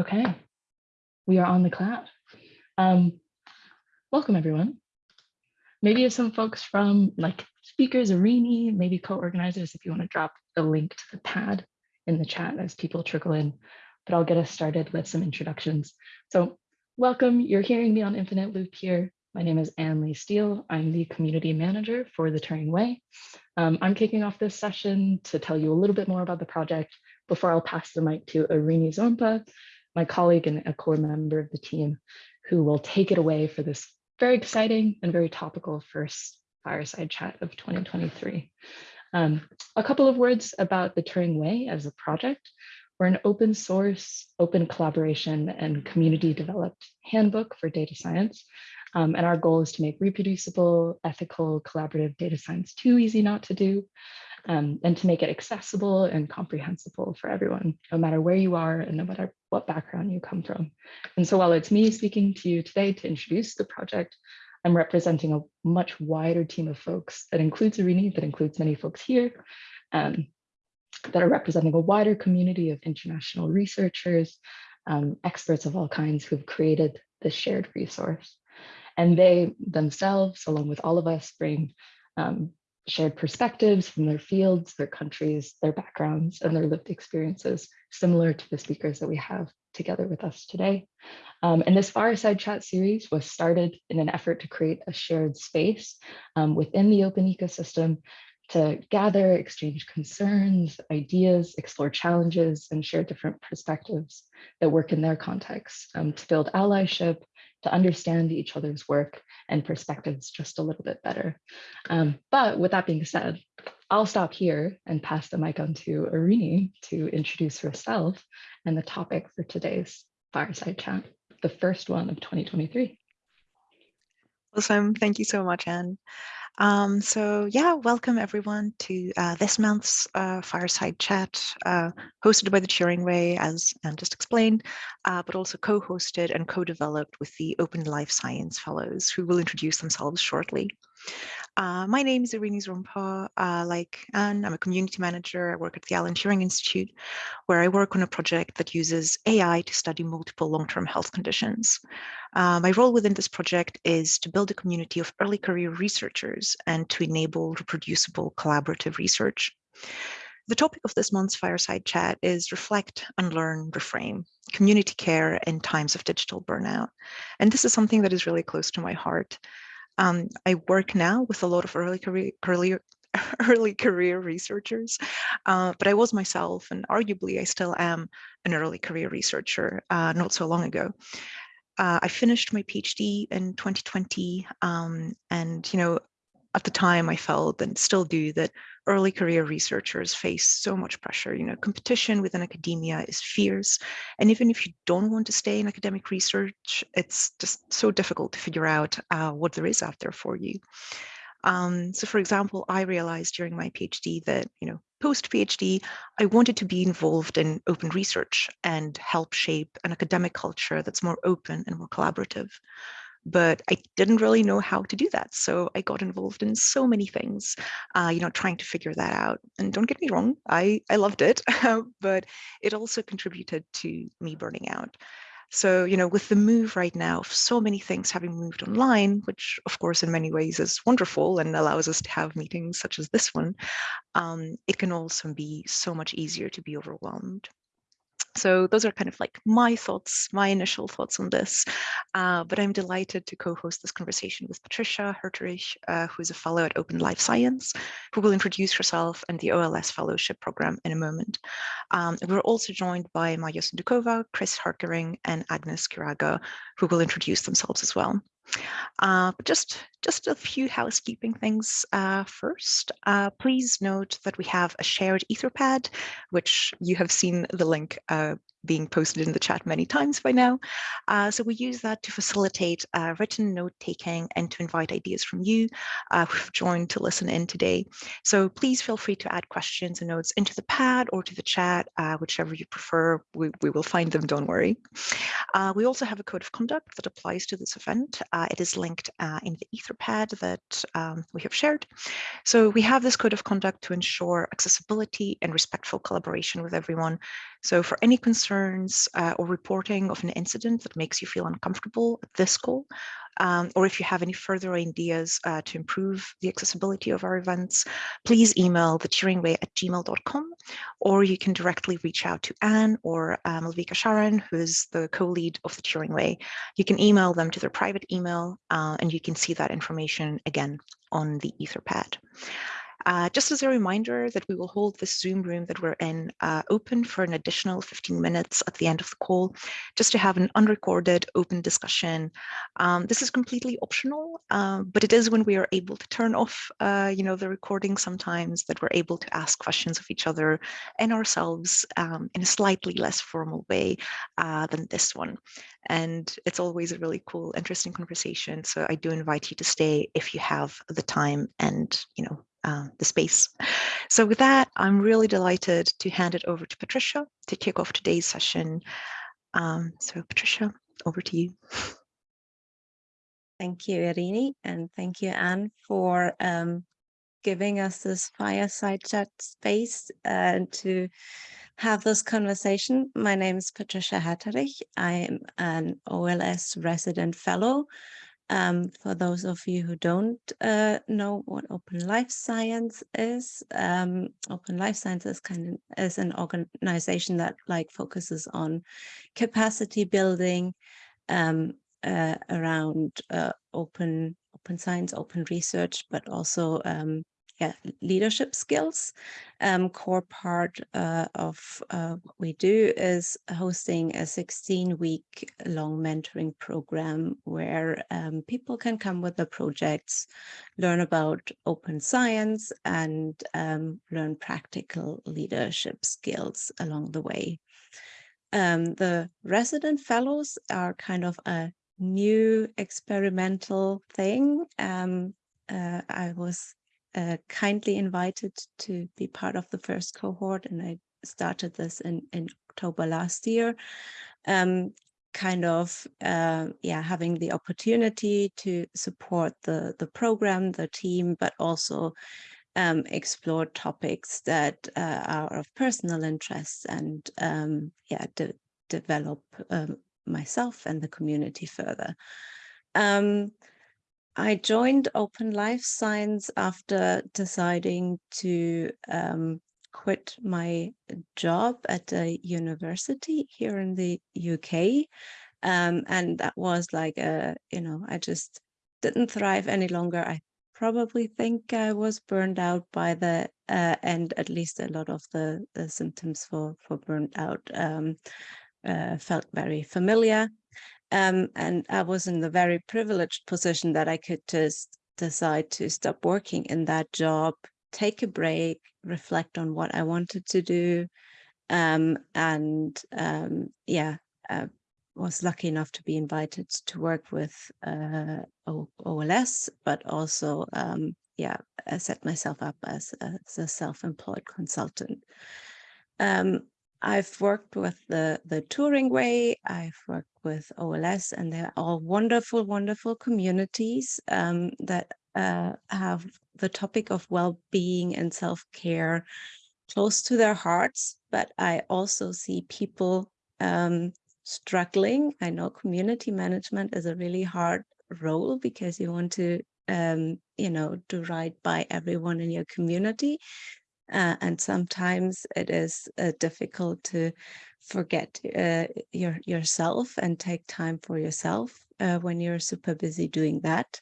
Okay, we are on the cloud. Um, welcome everyone. Maybe if some folks from like speakers, Irini, maybe co-organizers, if you want to drop a link to the pad in the chat as people trickle in, but I'll get us started with some introductions. So welcome, you're hearing me on Infinite Loop here. My name is Anne Lee Steele. I'm the community manager for the Turing Way. Um, I'm kicking off this session to tell you a little bit more about the project before I'll pass the mic to Irini Zormpa, my colleague and a core member of the team, who will take it away for this very exciting and very topical first fireside chat of 2023. Um, a couple of words about the Turing Way as a project. We're an open source, open collaboration and community developed handbook for data science um, and our goal is to make reproducible, ethical, collaborative data science too easy not to do, um, and to make it accessible and comprehensible for everyone, no matter where you are and no matter what background you come from. And so while it's me speaking to you today to introduce the project, I'm representing a much wider team of folks that includes Irini, that includes many folks here, um, that are representing a wider community of international researchers, um, experts of all kinds who've created this shared resource. And they themselves, along with all of us, bring um, shared perspectives from their fields, their countries, their backgrounds, and their lived experiences, similar to the speakers that we have together with us today. Um, and this Fireside Chat series was started in an effort to create a shared space um, within the open ecosystem to gather, exchange concerns, ideas, explore challenges, and share different perspectives that work in their context um, to build allyship, to understand each other's work and perspectives just a little bit better. Um, but with that being said, I'll stop here and pass the mic on to Irini to introduce herself and the topic for today's fireside chat, the first one of 2023. Awesome. Thank you so much, Anne. Um, so yeah, welcome everyone to uh, this month's uh, Fireside Chat, uh, hosted by the Turing Way, as Anne just explained, uh, but also co-hosted and co-developed with the Open Life Science Fellows, who will introduce themselves shortly. Uh, my name is Irini Zormpa. Uh, like Anne, I'm a community manager. I work at the Alan Turing Institute, where I work on a project that uses AI to study multiple long-term health conditions. Uh, my role within this project is to build a community of early career researchers and to enable reproducible collaborative research. The topic of this month's fireside chat is reflect, unlearn, reframe, community care in times of digital burnout. And this is something that is really close to my heart. Um, I work now with a lot of early career, early career researchers, uh, but I was myself, and arguably I still am an early career researcher uh, not so long ago. Uh, I finished my PhD in 2020, um, and you know, at the time I felt and still do that early career researchers face so much pressure. You know, competition within academia is fierce. And even if you don't want to stay in academic research, it's just so difficult to figure out uh, what there is out there for you. Um, so for example, I realized during my PhD that, you know, post PhD, I wanted to be involved in open research and help shape an academic culture that's more open and more collaborative but I didn't really know how to do that. So I got involved in so many things, uh, you know, trying to figure that out. And don't get me wrong, I, I loved it, but it also contributed to me burning out. So, you know, with the move right now of so many things having moved online, which of course in many ways is wonderful and allows us to have meetings such as this one, um, it can also be so much easier to be overwhelmed. So those are kind of like my thoughts, my initial thoughts on this. Uh, but I'm delighted to co-host this conversation with Patricia Herterich, uh, who is a fellow at Open Life Science, who will introduce herself and the OLS Fellowship Program in a moment. Um, we're also joined by Maja Sundukova, Chris Hartgerink, and Agnes Kiragga, who will introduce themselves as well. Uh, just, just a few housekeeping things uh, first. Uh, please note that we have a shared Etherpad, which you have seen the link uh, being posted in the chat many times by now. Uh, so we use that to facilitate uh, written note taking and to invite ideas from you uh, who've joined to listen in today. So please feel free to add questions and notes into the pad or to the chat, uh, whichever you prefer. We, we will find them, don't worry. Uh, we also have a code of conduct that applies to this event. Uh, it is linked in the Etherpad that um, we have shared. So we have this code of conduct to ensure accessibility and respectful collaboration with everyone So for any concerns uh, or reporting of an incident that makes you feel uncomfortable at this call, um, or if you have any further ideas uh, to improve the accessibility of our events, please email the Turingway at gmail.com, or you can directly reach out to Anne or uh, Malvika Sharan, who is the co-lead of the Turing Way. You can email them to their private email, uh, and you can see that information again on the Etherpad. Uh, just as a reminder that we will hold this Zoom room that we're in uh, open for an additional 15 minutes at the end of the call, just to have an unrecorded open discussion. Um, this is completely optional, uh, but it is when we are able to turn off, uh, you know, the recording sometimes that we're able to ask questions of each other and ourselves um, in a slightly less formal way uh, than this one. And it's always a really cool, interesting conversation. So I do invite you to stay if you have the time and, you know, uh, the space. So with that, I'm really delighted to hand it over to Patricia to kick off today's session. Um, so Patricia, over to you. Thank you, Irini, and thank you, Anne, for um, giving us this fireside chat space uh, to have this conversation. My name is Patricia Herterich. I am an OLS resident fellow um, for those of you who don't uh, know what Open Life Science is, um, Open Life Science is kind of is an organization that like focuses on capacity building um, uh, around uh, open open science, open research, but also um, yeah, leadership skills. Um, core part uh, of uh, what we do is hosting a 16 week long mentoring program where um, people can come with their projects, learn about open science and um, learn practical leadership skills along the way. Um, the resident fellows are kind of a new experimental thing. Um, uh, I was uh, kindly invited to be part of the first cohort and I started this in, in October last year. Um, kind of uh, yeah having the opportunity to support the the program the team but also um, explore topics that uh, are of personal interest and um, yeah de develop um, myself and the community further um, I joined Open Life Science after deciding to um, quit my job at a university here in the UK. Um, and that was like a, you know, I just didn't thrive any longer. I probably think I was burned out by the uh, at least a lot of the, the symptoms for, for burnt out um, uh, felt very familiar. Um, and I was in the very privileged position that I could just decide to stop working in that job, take a break, reflect on what I wanted to do. Um, and um, yeah, I was lucky enough to be invited to work with uh, OLS, but also, um, yeah, I set myself up as, as a self-employed consultant. Um, I've worked with the, the Turing Way, I've worked with OLS, and they're all wonderful, wonderful communities um, that uh, have the topic of well-being and self-care close to their hearts. But I also see people um, struggling. I know community management is a really hard role because you want to, um, you know, do right by everyone in your community. Uh, and sometimes it is uh, difficult to forget uh, your yourself and take time for yourself uh, when you're super busy doing that.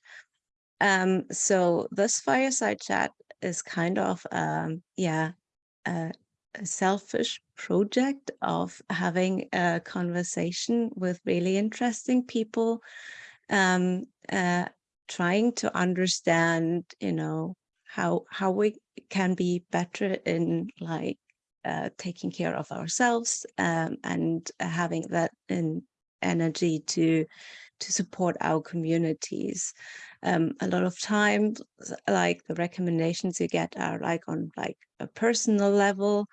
Um, so this fireside chat is kind of, um, yeah, a, a selfish project of having a conversation with really interesting people, um, uh, trying to understand, you know, how how we can be better in like uh, taking care of ourselves um, and having that in energy to to support our communities. Um, a lot of times, like the recommendations you get are like on like a personal level,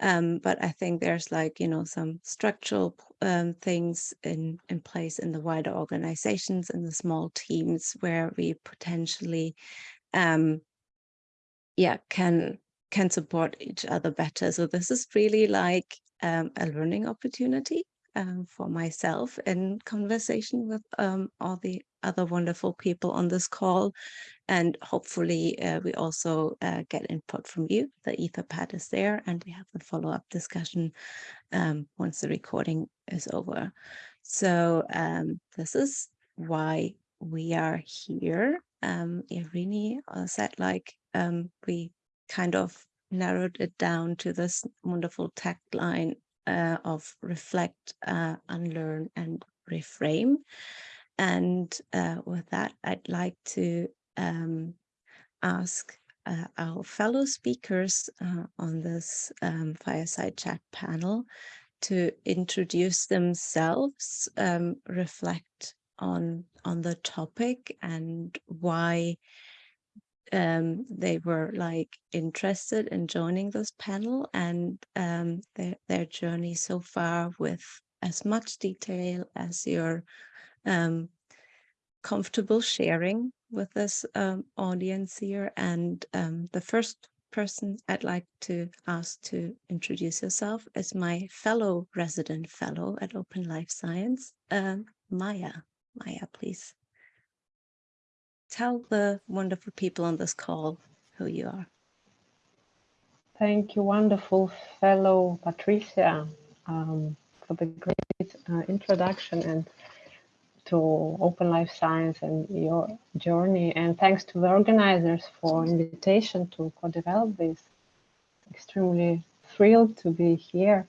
um, but I think there's like, you know, some structural um, things in, in place in the wider organizations and the small teams where we potentially um, yeah can can support each other better so this is really like um, a learning opportunity um, for myself in conversation with um, all the other wonderful people on this call. And hopefully uh, we also uh, get input from you. The Etherpad is there and we have a follow-up discussion um, once the recording is over. So um, this is why we are here. Um, Irini uh, said like um, we kind of narrowed it down to this wonderful tagline uh, of reflect, uh, unlearn and reframe. And uh, with that, I'd like to um, ask uh, our fellow speakers uh, on this um, fireside chat panel to introduce themselves, um, reflect on on the topic and why um, they were like interested in joining this panel and um, their, their journey so far with as much detail as you're um, comfortable sharing with this um, audience here. And um, the first person I'd like to ask to introduce yourself is my fellow resident fellow at Open Life Science, um, Maya. Maya, please tell the wonderful people on this call who you are. Thank you, wonderful fellow Patricia, um, for the great uh, introduction and to Open Life Science and your journey. And thanks to the organizers for invitation to co-develop this. Extremely thrilled to be here.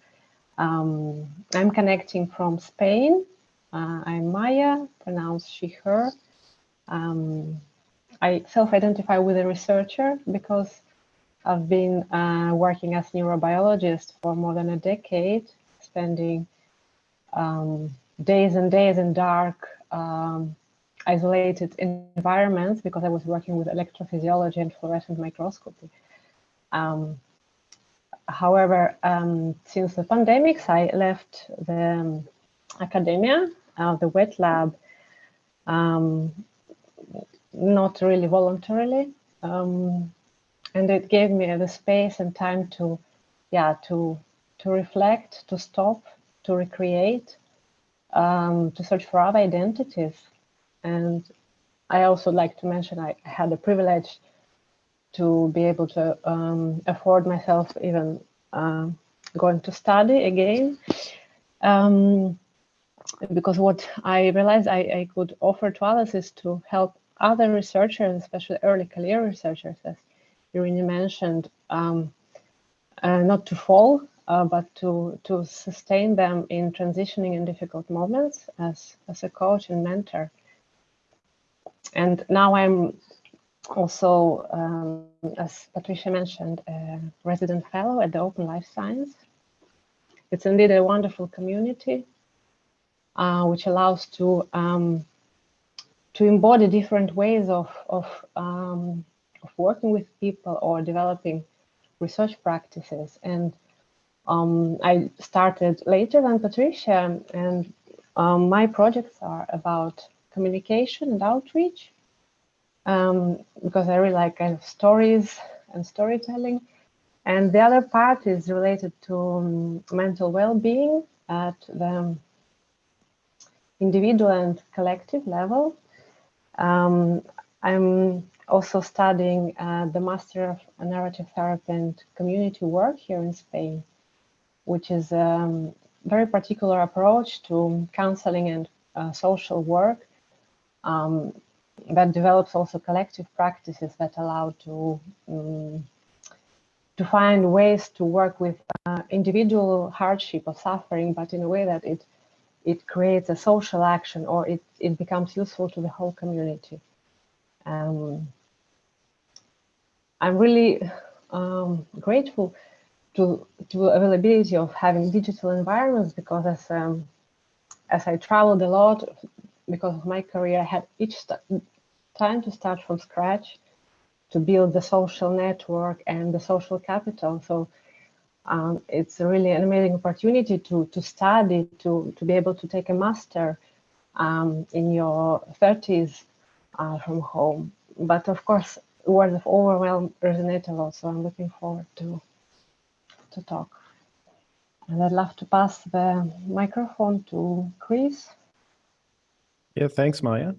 Um, I'm connecting from Spain. Uh, I'm Maya, pronounced she, her. Um, I self-identify with a researcher because I've been uh, working as neurobiologist for more than a decade, spending um, days and days in dark, um, isolated environments because I was working with electrophysiology and fluorescent microscopy. Um, however, um, since the pandemics, I left the um, academia, uh, the wet lab, um, not really voluntarily. Um, and it gave me the space and time to, yeah, to, to reflect, to stop, to recreate, um, to search for other identities. And I also like to mention I had the privilege to be able to um, afford myself even uh, going to study again. Um, because what I realized I, I, could offer to others is to help other researchers, especially early career researchers, as Irini mentioned, um, uh, not to fall, uh, but to, to sustain them in transitioning in difficult moments as, as a coach and mentor. And now I'm also, um, as Patricia mentioned, a resident fellow at the Open Life Science. It's indeed a wonderful community, uh, which allows to um, to embody different ways of, of, um, of working with people or developing research practices. And um, I started later than Patricia, and um, my projects are about communication and outreach, um, because I really like kind of stories and storytelling. And the other part is related to um, mental well-being at the individual and collective level. Um, I'm also studying uh, the Master of Narrative Therapy and Community Work here in Spain, which is a um, very particular approach to counseling and uh, social work um, that develops also collective practices that allow to um, to find ways to work with uh, individual hardship or suffering, but in a way that it it creates a social action or it, it becomes useful to the whole community. Um, I'm really um, grateful to, to availability of having digital environments because as, um, as I traveled a lot, because of my career, I had each time to start from scratch to build the social network and the social capital. So um, it's really an amazing opportunity to, to study, to, to be able to take a master um, in your 30s uh, from home. But of course, words of overwhelm resonate a lot, so I'm looking forward to, to talk. And I'd love to pass the microphone to Chris. Yeah, thanks, Maya.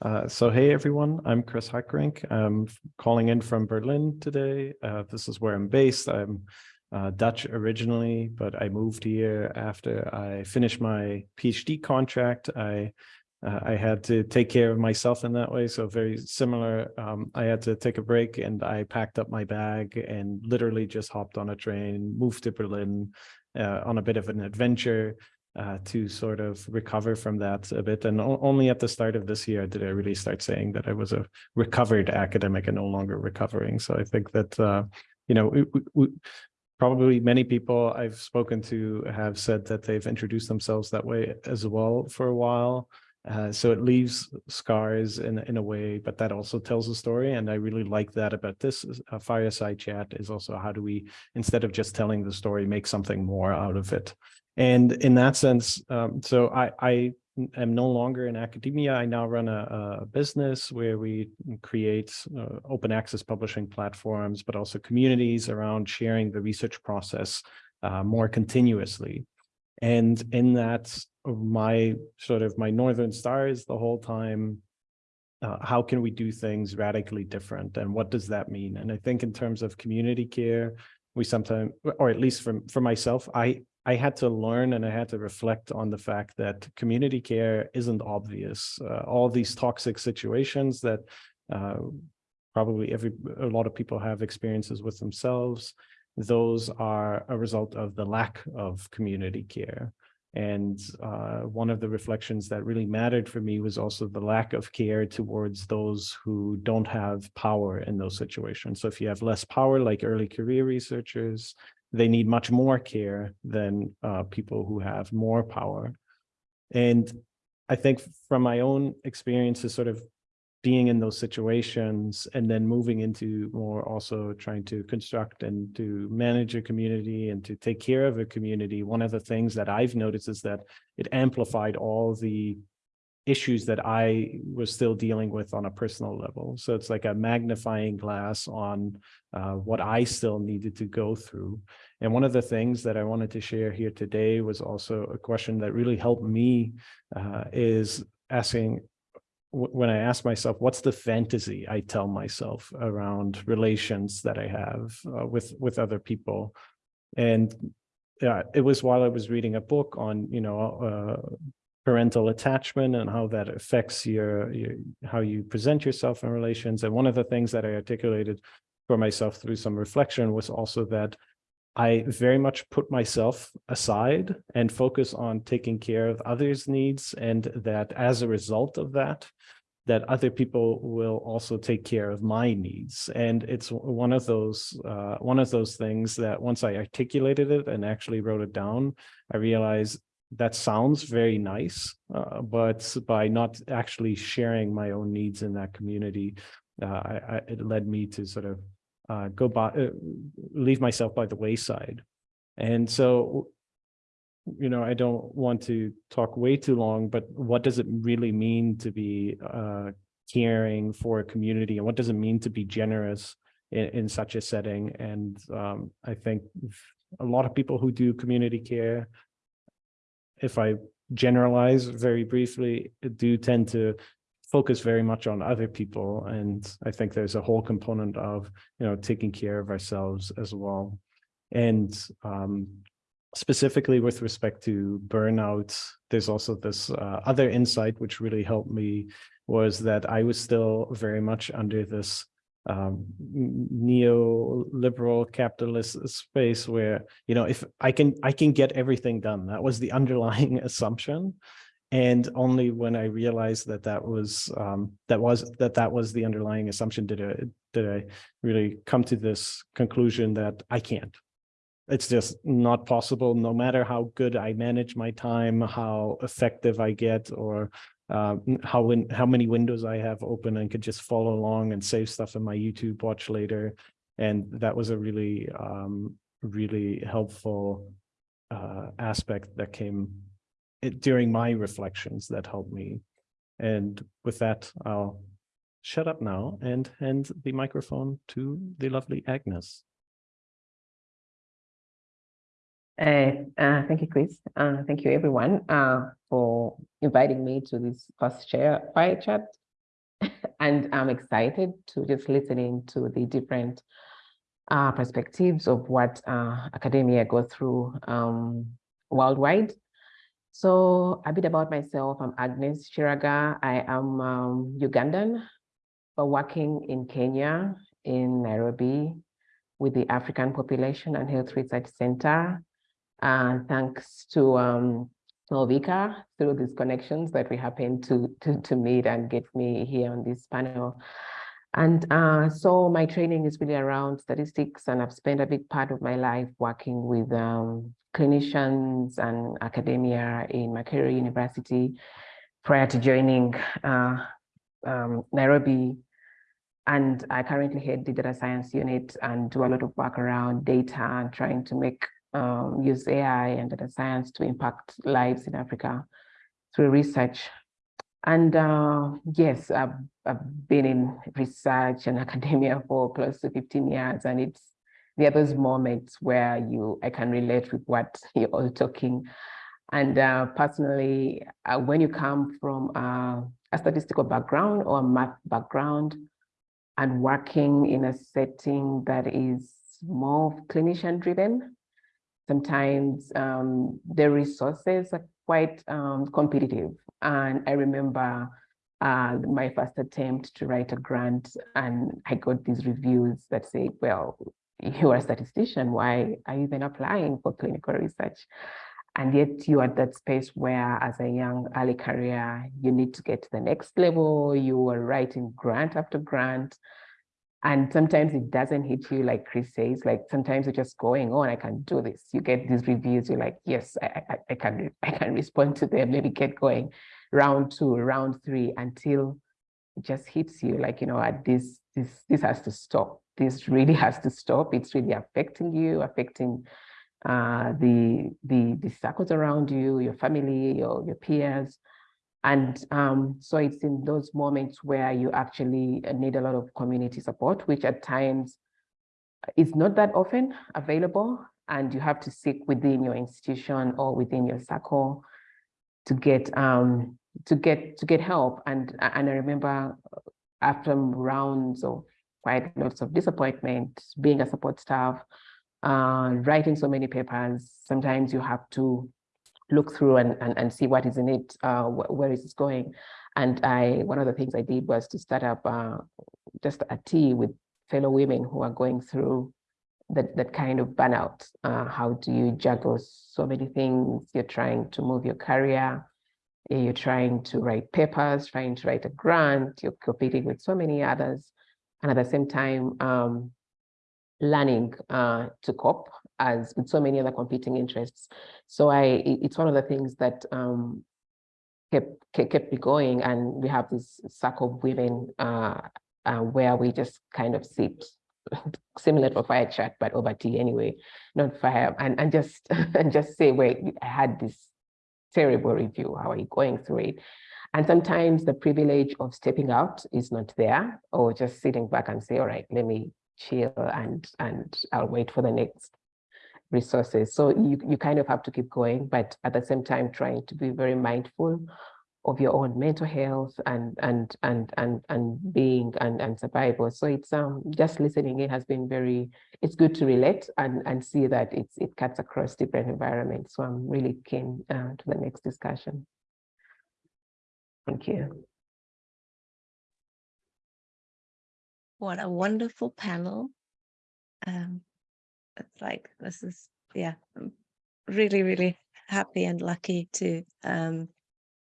Uh, so hey everyone, I'm Chris Hartgerink. I'm calling in from Berlin today. Uh, this is where I'm based. I'm uh, Dutch originally, but I moved here after I finished my PhD contract. I uh, I had to take care of myself in that way, so very similar. Um, I had to take a break, and I packed up my bag and literally just hopped on a train, moved to Berlin uh, on a bit of an adventure uh, to sort of recover from that a bit. And only at the start of this year did I really start saying that I was a recovered academic and no longer recovering. So I think that, uh, you know, probably many people I've spoken to have said that they've introduced themselves that way as well for a while. Uh, so it leaves scars in, in a way, but that also tells a story. And I really like that about this uh, fireside chat is also how do we, instead of just telling the story, make something more out of it. And in that sense, um, so I, I am no longer in academia. I now run a, a business where we create uh, open access publishing platforms, but also communities around sharing the research process uh, more continuously. And in that, my sort of my northern star is the whole time uh, how can we do things radically different and what does that mean and i think in terms of community care we sometimes or at least from for myself i i had to learn and i had to reflect on the fact that community care isn't obvious uh, all these toxic situations that uh, probably every a lot of people have experiences with themselves those are a result of the lack of community care and uh, one of the reflections that really mattered for me was also the lack of care towards those who don't have power in those situations. So if you have less power, like early career researchers, they need much more care than uh, people who have more power. And I think from my own experiences, sort of being in those situations and then moving into more also trying to construct and to manage a community and to take care of a community, one of the things that I've noticed is that it amplified all the issues that I was still dealing with on a personal level. So it's like a magnifying glass on uh, what I still needed to go through. And one of the things that I wanted to share here today was also a question that really helped me uh, is asking when I ask myself, what's the fantasy I tell myself around relations that I have uh, with with other people, and yeah, it was while I was reading a book on you know uh, parental attachment and how that affects your, your how you present yourself in relations. And one of the things that I articulated for myself through some reflection was also that I very much put myself aside and focus on taking care of others' needs. And that as a result of that, that other people will also take care of my needs. And it's one of those uh, one of those things that once I articulated it and actually wrote it down, I realized that sounds very nice, uh, but by not actually sharing my own needs in that community, uh, I, I, it led me to sort of uh, go by, uh, leave myself by the wayside. And so, you know, I don't want to talk way too long, but what does it really mean to be uh, caring for a community? And what does it mean to be generous in, in such a setting? And um, I think a lot of people who do community care, if I generalize very briefly, do tend to focus very much on other people. And I think there's a whole component of, you know, taking care of ourselves as well. And um, specifically with respect to burnout, there's also this uh, other insight which really helped me was that I was still very much under this um, neoliberal capitalist space where, you know, if I can, I can get everything done. That was the underlying assumption. And only when I realized that that was um, that was that that was the underlying assumption did I did I really come to this conclusion that I can't. It's just not possible. No matter how good I manage my time, how effective I get, or uh, how how many windows I have open and could just follow along and save stuff in my YouTube watch later. And that was a really um, really helpful uh, aspect that came it, during my reflections that helped me. And with that, I'll shut up now and hand the microphone to the lovely Agnes. Uh, uh, thank you, Chris. Uh, thank you, everyone, uh, for inviting me to this first chair fire chat. and I'm excited to just listening to the different uh, perspectives of what academia go through um, worldwide. So a bit about myself, I'm Agnes Kiragga. I am um, Ugandan, but working in Kenya, in Nairobi, with the African Population and Health Research Center. Uh, thanks to um, through these connections that we happen to, to, to meet and get me here on this panel. And uh, so my training is really around statistics and I've spent a big part of my life working with um, clinicians and academia in Makerere University prior to joining uh, um, Nairobi. And I currently head the data science unit and do a lot of work around data and trying to make um, use AI and data science to impact lives in Africa through research. And uh, yes, I've, I've been in research and academia for close to 15 years, and it's there are those moments where you I can relate with what you're all talking. And uh, personally, uh, when you come from uh, a statistical background or a math background and working in a setting that is more clinician driven, sometimes um, the resources are quite um, competitive. And I remember uh, my first attempt to write a grant and I got these reviews that say, well, you're a statistician, why are you even applying for clinical research? And yet you're at that space where as a young early career, you need to get to the next level, you are writing grant after grant, and sometimes it doesn't hit you like Chris says, like sometimes you're just going on, I can do this. You get these reviews, you're like, yes, I, I, I can I can respond to them, maybe get going round two, round three, until it just hits you like, you know, at this, this, this has to stop. This really has to stop. It's really affecting you, affecting uh, the, the, the circles around you, your family, your, your peers. And um, so it's in those moments where you actually need a lot of community support, which at times is not that often available. And you have to seek within your institution or within your circle to get um, to get to get help. And and I remember after rounds of quite lots of disappointment, being a support staff, uh, writing so many papers, sometimes you have to look through and, and, and see what is in it, uh, wh where is it going. And I, one of the things I did was to start up uh, just a tea with fellow women who are going through that, that kind of burnout. Uh, how do you juggle so many things? You're trying to move your career, you're trying to write papers, trying to write a grant, you're competing with so many others. And at the same time, um, learning uh, to cope as with so many other competing interests. So I, it's one of the things that um, kept, kept me going. And we have this circle of women uh, uh, where we just kind of sit similar to a fire chat, but over tea anyway, not fire, and, and just and just say, wait, I had this terrible review, how are you going through it? And sometimes the privilege of stepping out is not there, or just sitting back and say, all right, let me chill and and I'll wait for the next resources. So you, you kind of have to keep going, but at the same time, trying to be very mindful of your own mental health and and and and and being and and survival. So it's um just listening it has been very it's good to relate and and see that it's it cuts across different environments. So I'm really keen uh, to the next discussion. Thank you. What a wonderful panel. Um, it's like this is yeah i'm really really happy and lucky to um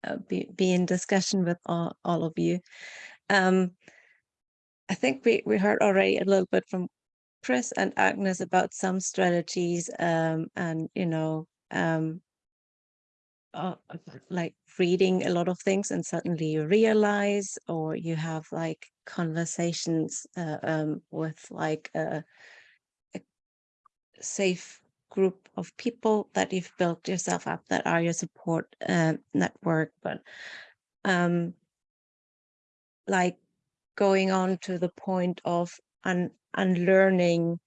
uh, be, be in discussion with all, all of you. Um i think we we heard already a little bit from chris and agnes about some strategies um and you know um uh, like reading a lot of things and suddenly you realize or you have like conversations uh, um with like uh safe group of people that you've built yourself up that are your support uh, network but um like going on to the point of un unlearning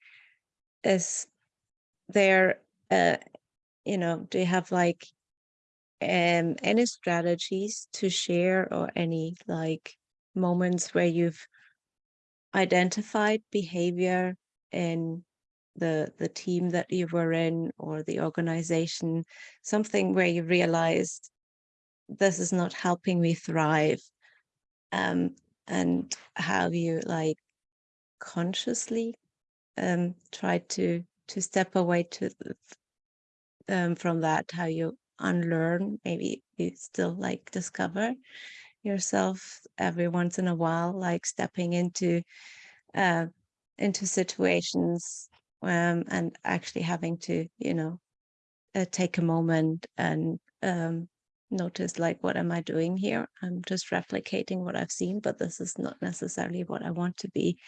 is there uh, you know, do you have like um any strategies to share or any like moments where you've identified behavior in the the team that you were in or the organization, something where you realized this is not helping me thrive um and how you like consciously um try to to step away to um from that how you unlearn maybe you still like discover yourself every once in a while like stepping into uh into situations um and actually having to you know uh, take a moment and um notice like what am i doing here? I'm just replicating what i've seen but this is not necessarily what i want to be.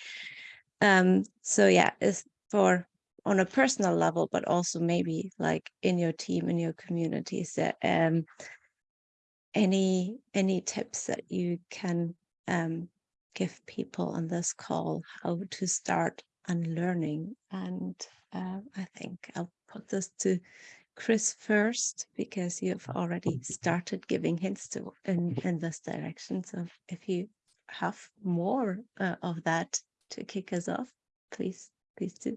Um so yeah it's for on a personal level but also maybe like in your team in your communities that um any any tips that you can um give people on this call how to start unlearning and uh, i think i'll put this to chris first because you've already started giving hints to in in this direction so if you have more uh, of that to kick us off please please do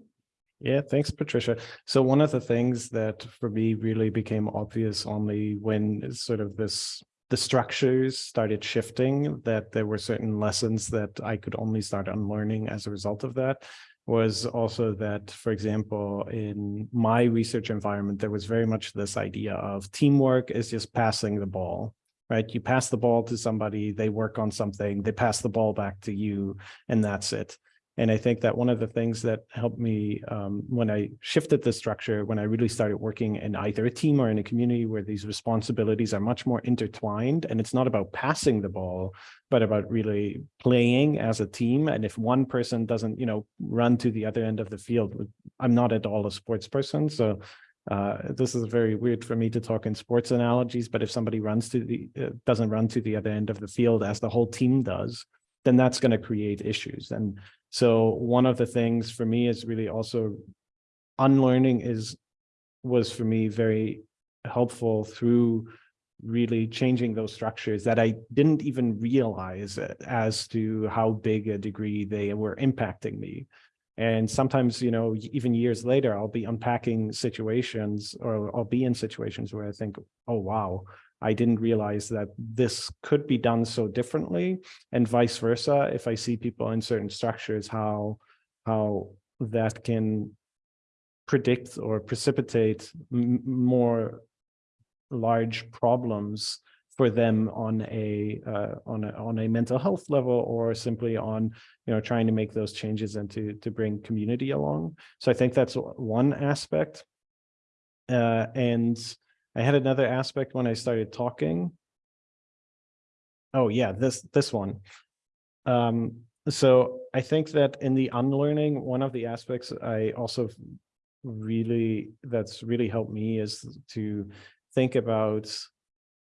Yeah, thanks, Patricia. So one of the things that for me really became obvious only when sort of this the structures started shifting, that there were certain lessons that I could only start unlearning as a result of that, was also that, for example, in my research environment, there was very much this idea of teamwork is just passing the ball, right? You pass the ball to somebody, they work on something, they pass the ball back to you, and that's it. And I think that one of the things that helped me um, when I shifted the structure, when I really started working in either a team or in a community where these responsibilities are much more intertwined, and it's not about passing the ball, but about really playing as a team. And if one person doesn't, you know, run to the other end of the field, I'm not at all a sports person, so uh, this is very weird for me to talk in sports analogies, but if somebody runs to the uh, doesn't run to the other end of the field as the whole team does, then that's going to create issues. And so one of the things for me is really also unlearning is was for me very helpful through really changing those structures that I didn't even realize as to how big a degree they were impacting me. And sometimes, you know, even years later, I'll be unpacking situations or I'll be in situations where I think, oh, wow, I didn't realize that this could be done so differently and vice versa. If I see people in certain structures, how, how that can predict or precipitate more large problems for them on a uh, on a on a mental health level or simply on you know trying to make those changes and to to bring community along so i think that's one aspect uh, and I had another aspect when I started talking. Oh yeah, this this one. Um, so I think that in the unlearning, one of the aspects I also really that's really helped me is to think about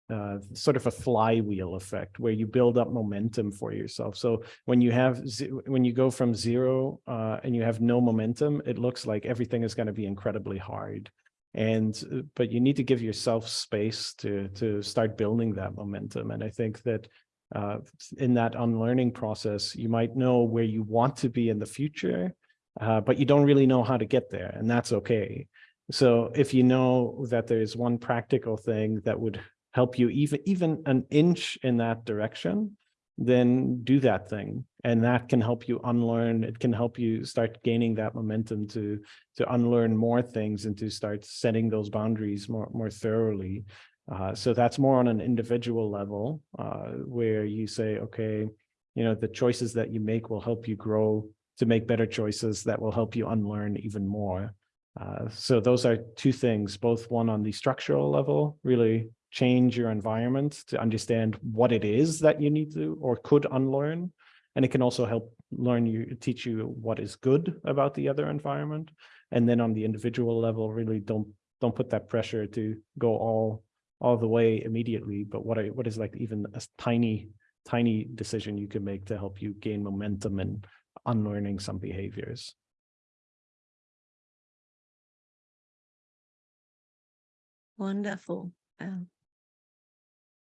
uh, sort of a flywheel effect where you build up momentum for yourself. So when you have when you go from zero uh, and you have no momentum, it looks like everything is going to be incredibly hard and uh, but you need to give yourself space to to start building that momentum and i think that uh, in that unlearning process you might know where you want to be in the future uh, but you don't really know how to get there and that's okay. So if you know that there's one practical thing that would help you even even an inch in that direction then do that thing. And that can help you unlearn it can help you start gaining that momentum to to unlearn more things and to start setting those boundaries more more thoroughly. Uh, so that's more on an individual level uh, where you say okay you know the choices that you make will help you grow to make better choices that will help you unlearn even more. Uh, so those are two things both one on the structural level really change your environment to understand what it is that you need to or could unlearn. And it can also help learn you, teach you what is good about the other environment. And then on the individual level, really don't don't put that pressure to go all all the way immediately. But what I, what is like even a tiny tiny decision you can make to help you gain momentum and unlearning some behaviors. Wonderful. Um,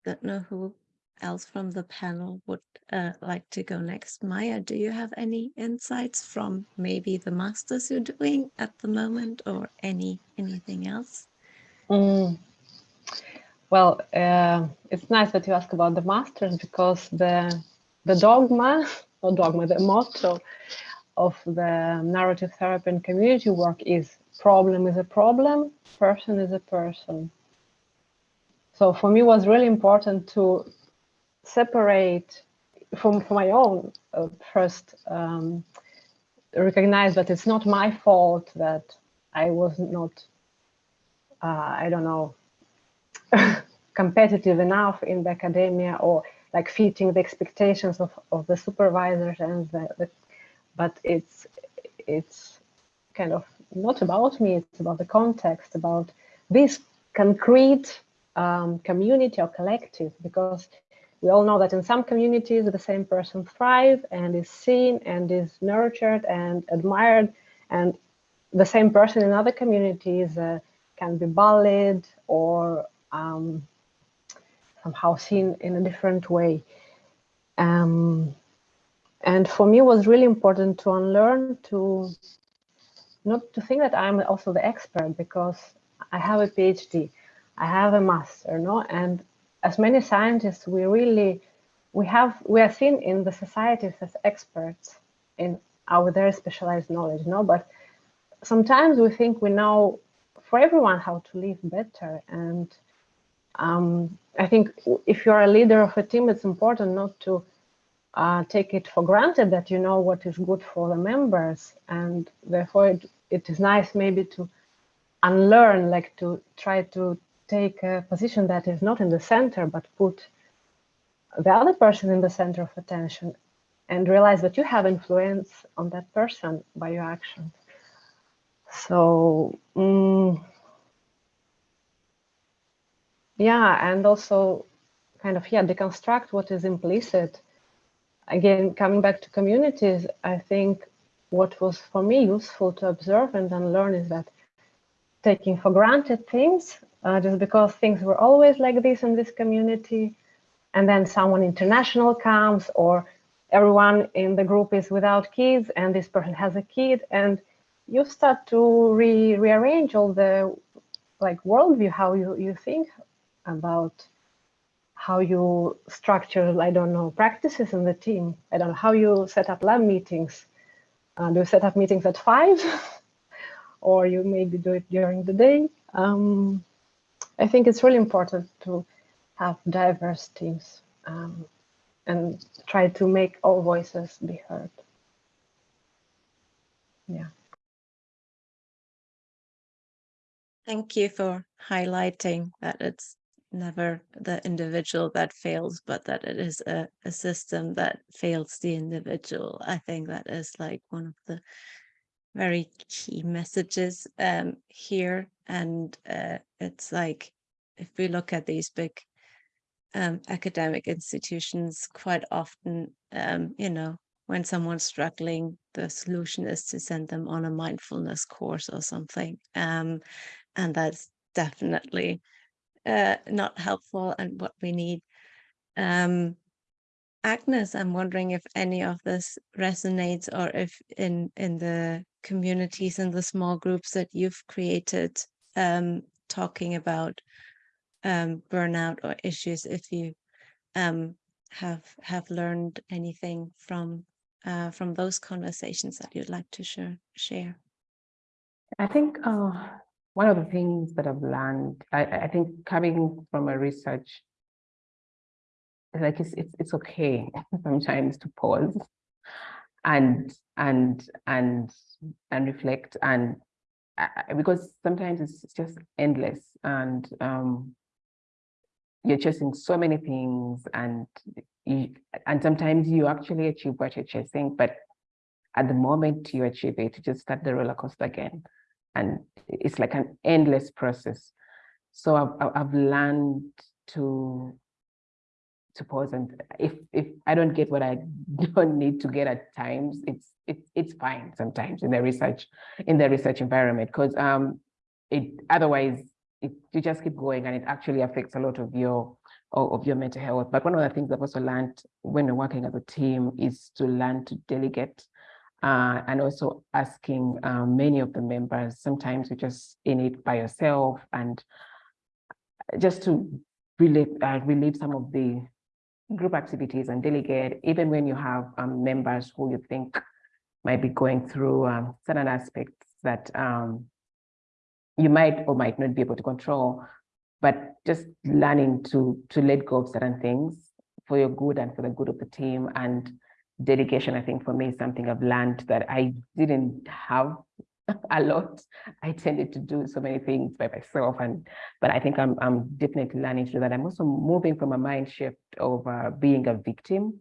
don't know who else from the panel would uh, like to go next. Maya, do you have any insights from maybe the masters you're doing at the moment or any anything else? Mm. Well, uh, it's nice that you ask about the masters because the the dogma or dogma, the motto of the narrative therapy and community work is problem is a problem, person is a person. So for me, it was really important to separate from, from my own uh, first um, recognize that it's not my fault that I was not, uh, I don't know, competitive enough in the academia or like fitting the expectations of, of the supervisors and the, the but it's it's kind of not about me it's about the context about this concrete um, community or collective because we all know that in some communities the same person thrive and is seen and is nurtured and admired and the same person in other communities uh, can be bullied or um, somehow seen in a different way. Um, and for me, it was really important to unlearn to not to think that I'm also the expert because I have a PhD, I have a master, no, and as many scientists, we really we have we are seen in the societies as experts in our very specialized knowledge, no, but sometimes we think we know for everyone how to live better. And um, I think if you're a leader of a team, it's important not to uh, take it for granted that you know what is good for the members. And therefore, it, it is nice maybe to unlearn, like to try to take a position that is not in the center, but put the other person in the center of attention and realize that you have influence on that person by your actions. So, um, yeah and also kind of yeah deconstruct what is implicit again coming back to communities i think what was for me useful to observe and then learn is that taking for granted things uh, just because things were always like this in this community and then someone international comes or everyone in the group is without kids and this person has a kid and you start to re rearrange all the like worldview how you you think about how you structure, I don't know, practices in the team. I don't know how you set up lab meetings. Uh, do you set up meetings at five? or you maybe do it during the day? Um, I think it's really important to have diverse teams um, and try to make all voices be heard. Yeah. Thank you for highlighting that it's never the individual that fails, but that it is a, a system that fails the individual. I think that is like one of the very key messages um, here. And uh, it's like, if we look at these big um, academic institutions, quite often, um, you know, when someone's struggling, the solution is to send them on a mindfulness course or something. Um, and that's definitely uh, not helpful and what we need. Um, Agnes, I'm wondering if any of this resonates or if in, in the communities and the small groups that you've created, um, talking about um, burnout or issues, if you um, have have learned anything from uh, from those conversations that you'd like to share. share. I think uh, one of the things that I've learned, I, I think coming from a research, like it's, it's, it's okay sometimes to pause and, and, and, and reflect and uh, because sometimes it's just endless and um, you're chasing so many things and you, and sometimes you actually achieve what you're chasing, but at the moment you achieve it, you just start the roller coaster again and it's like an endless process. So I've, I've learned to to pause and if if I don't get what I don't need to get at times, it's it's it's fine sometimes in the research in the research environment because um it otherwise it, you just keep going and it actually affects a lot of your of your mental health. But one of the things I've also learned when working as a team is to learn to delegate uh, and also asking uh, many of the members, sometimes you're just in it by yourself and just to relieve, uh, relieve some of the group activities and delegate, even when you have um, members who you think might be going through um, certain aspects that um, you might or might not be able to control, but just learning to to let go of certain things for your good and for the good of the team. And dedication, I think for me is something I've learned that I didn't have a lot. I tended to do so many things by myself, and but I think I'm I'm definitely learning to do that. I'm also moving from a mind shift of uh, being a victim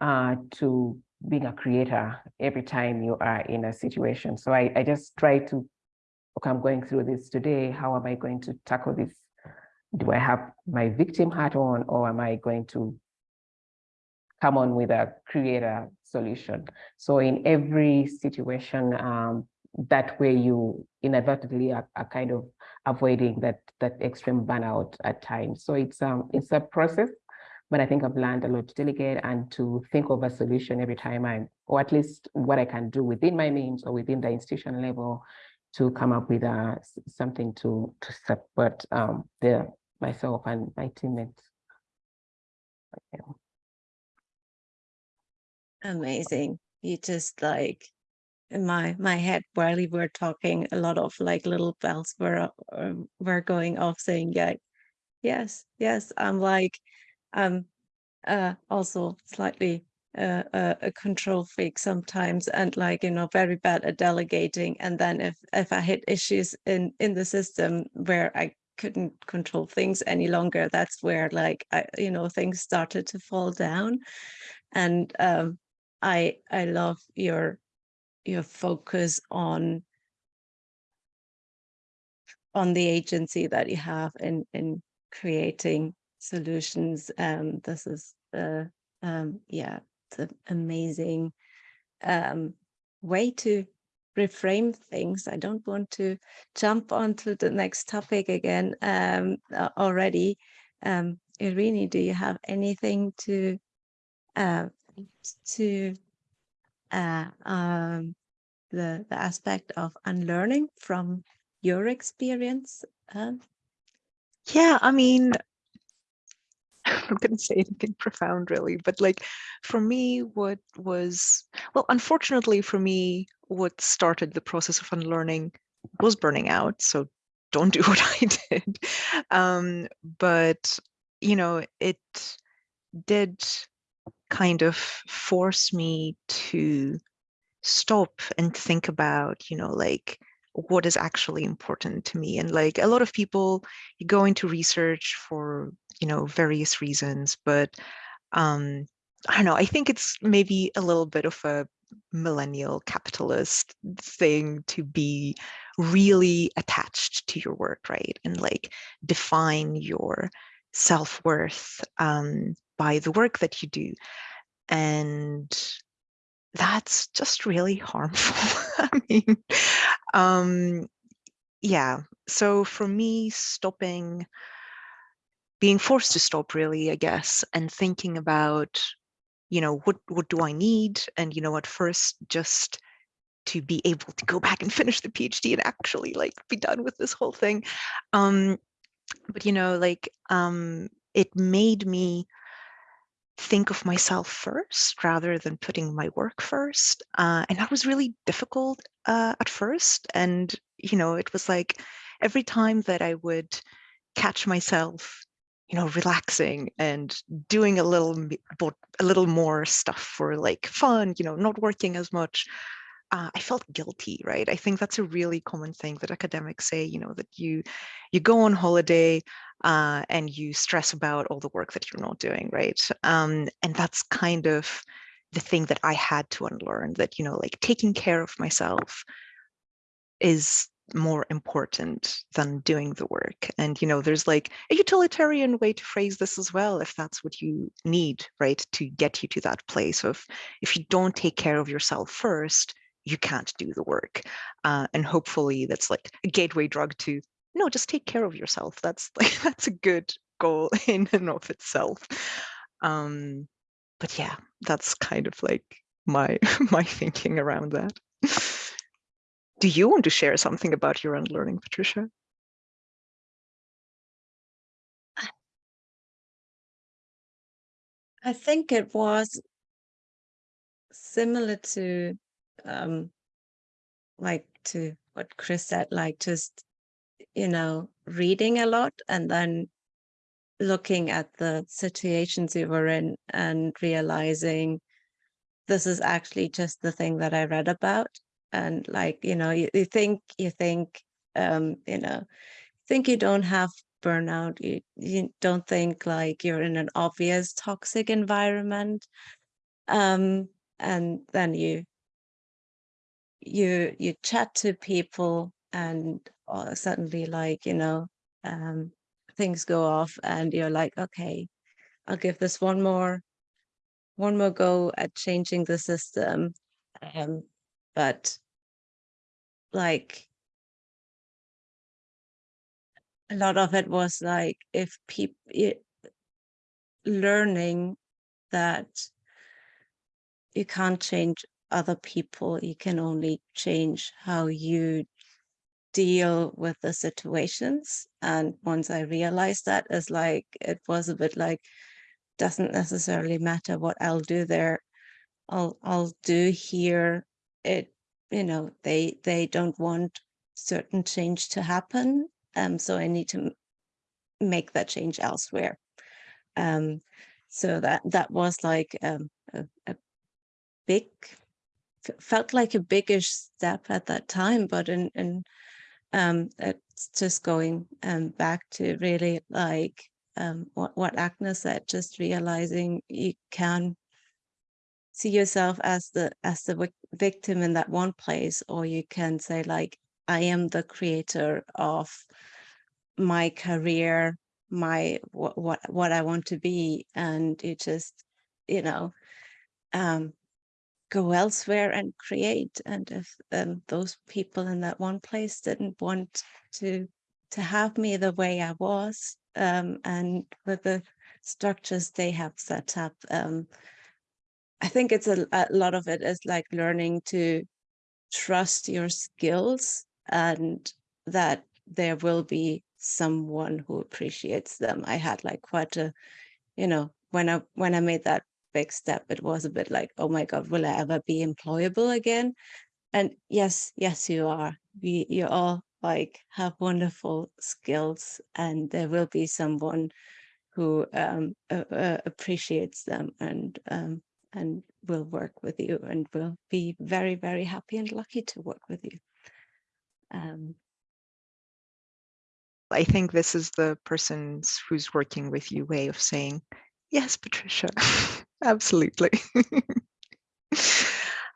uh, to being a creator every time you are in a situation. So I, I just try to, okay, I'm going through this today. How am I going to tackle this? Do I have my victim hat on or am I going to come on with a creator solution? So in every situation, um, that way you inadvertently are, are, kind of avoiding that that extreme burnout at times. So it's um it's a process but I think I've learned a lot to delegate and to think of a solution every time I, or at least what I can do within my means or within the institution level to come up with uh, something to to support um, the myself and my teammates. Okay. Amazing. You just like in my my head while we were talking, a lot of like little bells were uh, were going off saying, yeah, yes, yes. I'm like I'm uh, also slightly uh, a, a control freak sometimes and like you know very bad at delegating and then if if I hit issues in in the system where I couldn't control things any longer that's where like I you know things started to fall down and um I I love your your focus on on the agency that you have in in creating solutions. Um, this is uh, um, yeah, it's an amazing um, way to reframe things. I don't want to jump onto the next topic again um, already. Um, Irini, do you have anything to uh, to uh, um, the the aspect of unlearning from your experience? Uh, yeah, I mean, I'm going to say anything profound really, but like for me, what was, well, unfortunately for me, what started the process of unlearning was burning out. So don't do what I did. Um, but, you know, it did kind of force me to stop and think about, you know, like what is actually important to me. And like a lot of people, go into research for you know, various reasons, but um, I don't know, I think it's maybe a little bit of a millennial capitalist thing to be really attached to your work, right? And like define your self-worth um, by the work that you do. And that's just really harmful. I mean, um, yeah. So for me, stopping being forced to stop really, I guess, and thinking about, you know, what, what do I need? And, you know, at first just to be able to go back and finish the PhD and actually like be done with this whole thing. Um, but, you know, like um, it made me think of myself first rather than putting my work first. Uh, and that was really difficult uh, at first. And, you know, it was like every time that I would catch myself you know, relaxing and doing a little a little more stuff for like fun, you know, not working as much. Uh, I felt guilty, right? I think that's a really common thing that academics say, you know, that you you go on holiday uh, and you stress about all the work that you're not doing, right? Um, and that's kind of the thing that I had to unlearn that, you know, like taking care of myself is more important than doing the work. And, you know, there's like a utilitarian way to phrase this as well, if that's what you need, right, to get you to that place of if you don't take care of yourself first, you can't do the work. Uh, and hopefully that's like a gateway drug to no, just take care of yourself. That's like that's a good goal in and of itself. Um, but yeah, that's kind of like my my thinking around that. Do you want to share something about your unlearning, Patricia? I think it was similar to um like to what Chris said, like just you know, reading a lot and then looking at the situations you were in and realizing this is actually just the thing that I read about. And like, you know, you, you think, you think, um, you know, think you don't have burnout. You, you don't think like you're in an obvious toxic environment. Um, and then you, you, you chat to people and uh, suddenly like, you know, um, things go off and you're like, okay, I'll give this one more, one more go at changing the system. Um, but like, a lot of it was like, if people, learning that you can't change other people, you can only change how you deal with the situations. And once I realized that, it's like, it was a bit like, doesn't necessarily matter what I'll do there. I'll, I'll do here. It, you know, they, they don't want certain change to happen. Um, so I need to make that change elsewhere. Um, so that, that was like um, a, a big, felt like a biggish step at that time, but in, in um, it's just going um, back to really like um, what, what Agnes said, just realizing you can see yourself as the as the victim in that one place, or you can say like, I am the creator of my career, my what what, what I want to be, and you just, you know, um, go elsewhere and create. And if um, those people in that one place didn't want to to have me the way I was, um, and with the structures they have set up, um, I think it's a, a lot of it is like learning to trust your skills and that there will be someone who appreciates them. I had like quite a, you know, when I when I made that big step. It was a bit like, oh my God, will I ever be employable again? And yes, yes, you are. We, you all like have wonderful skills and there will be someone who um, uh, appreciates them and um, and will work with you and will be very, very happy and lucky to work with you. Um, I think this is the person's who's working with you way of saying, yes, Patricia, absolutely.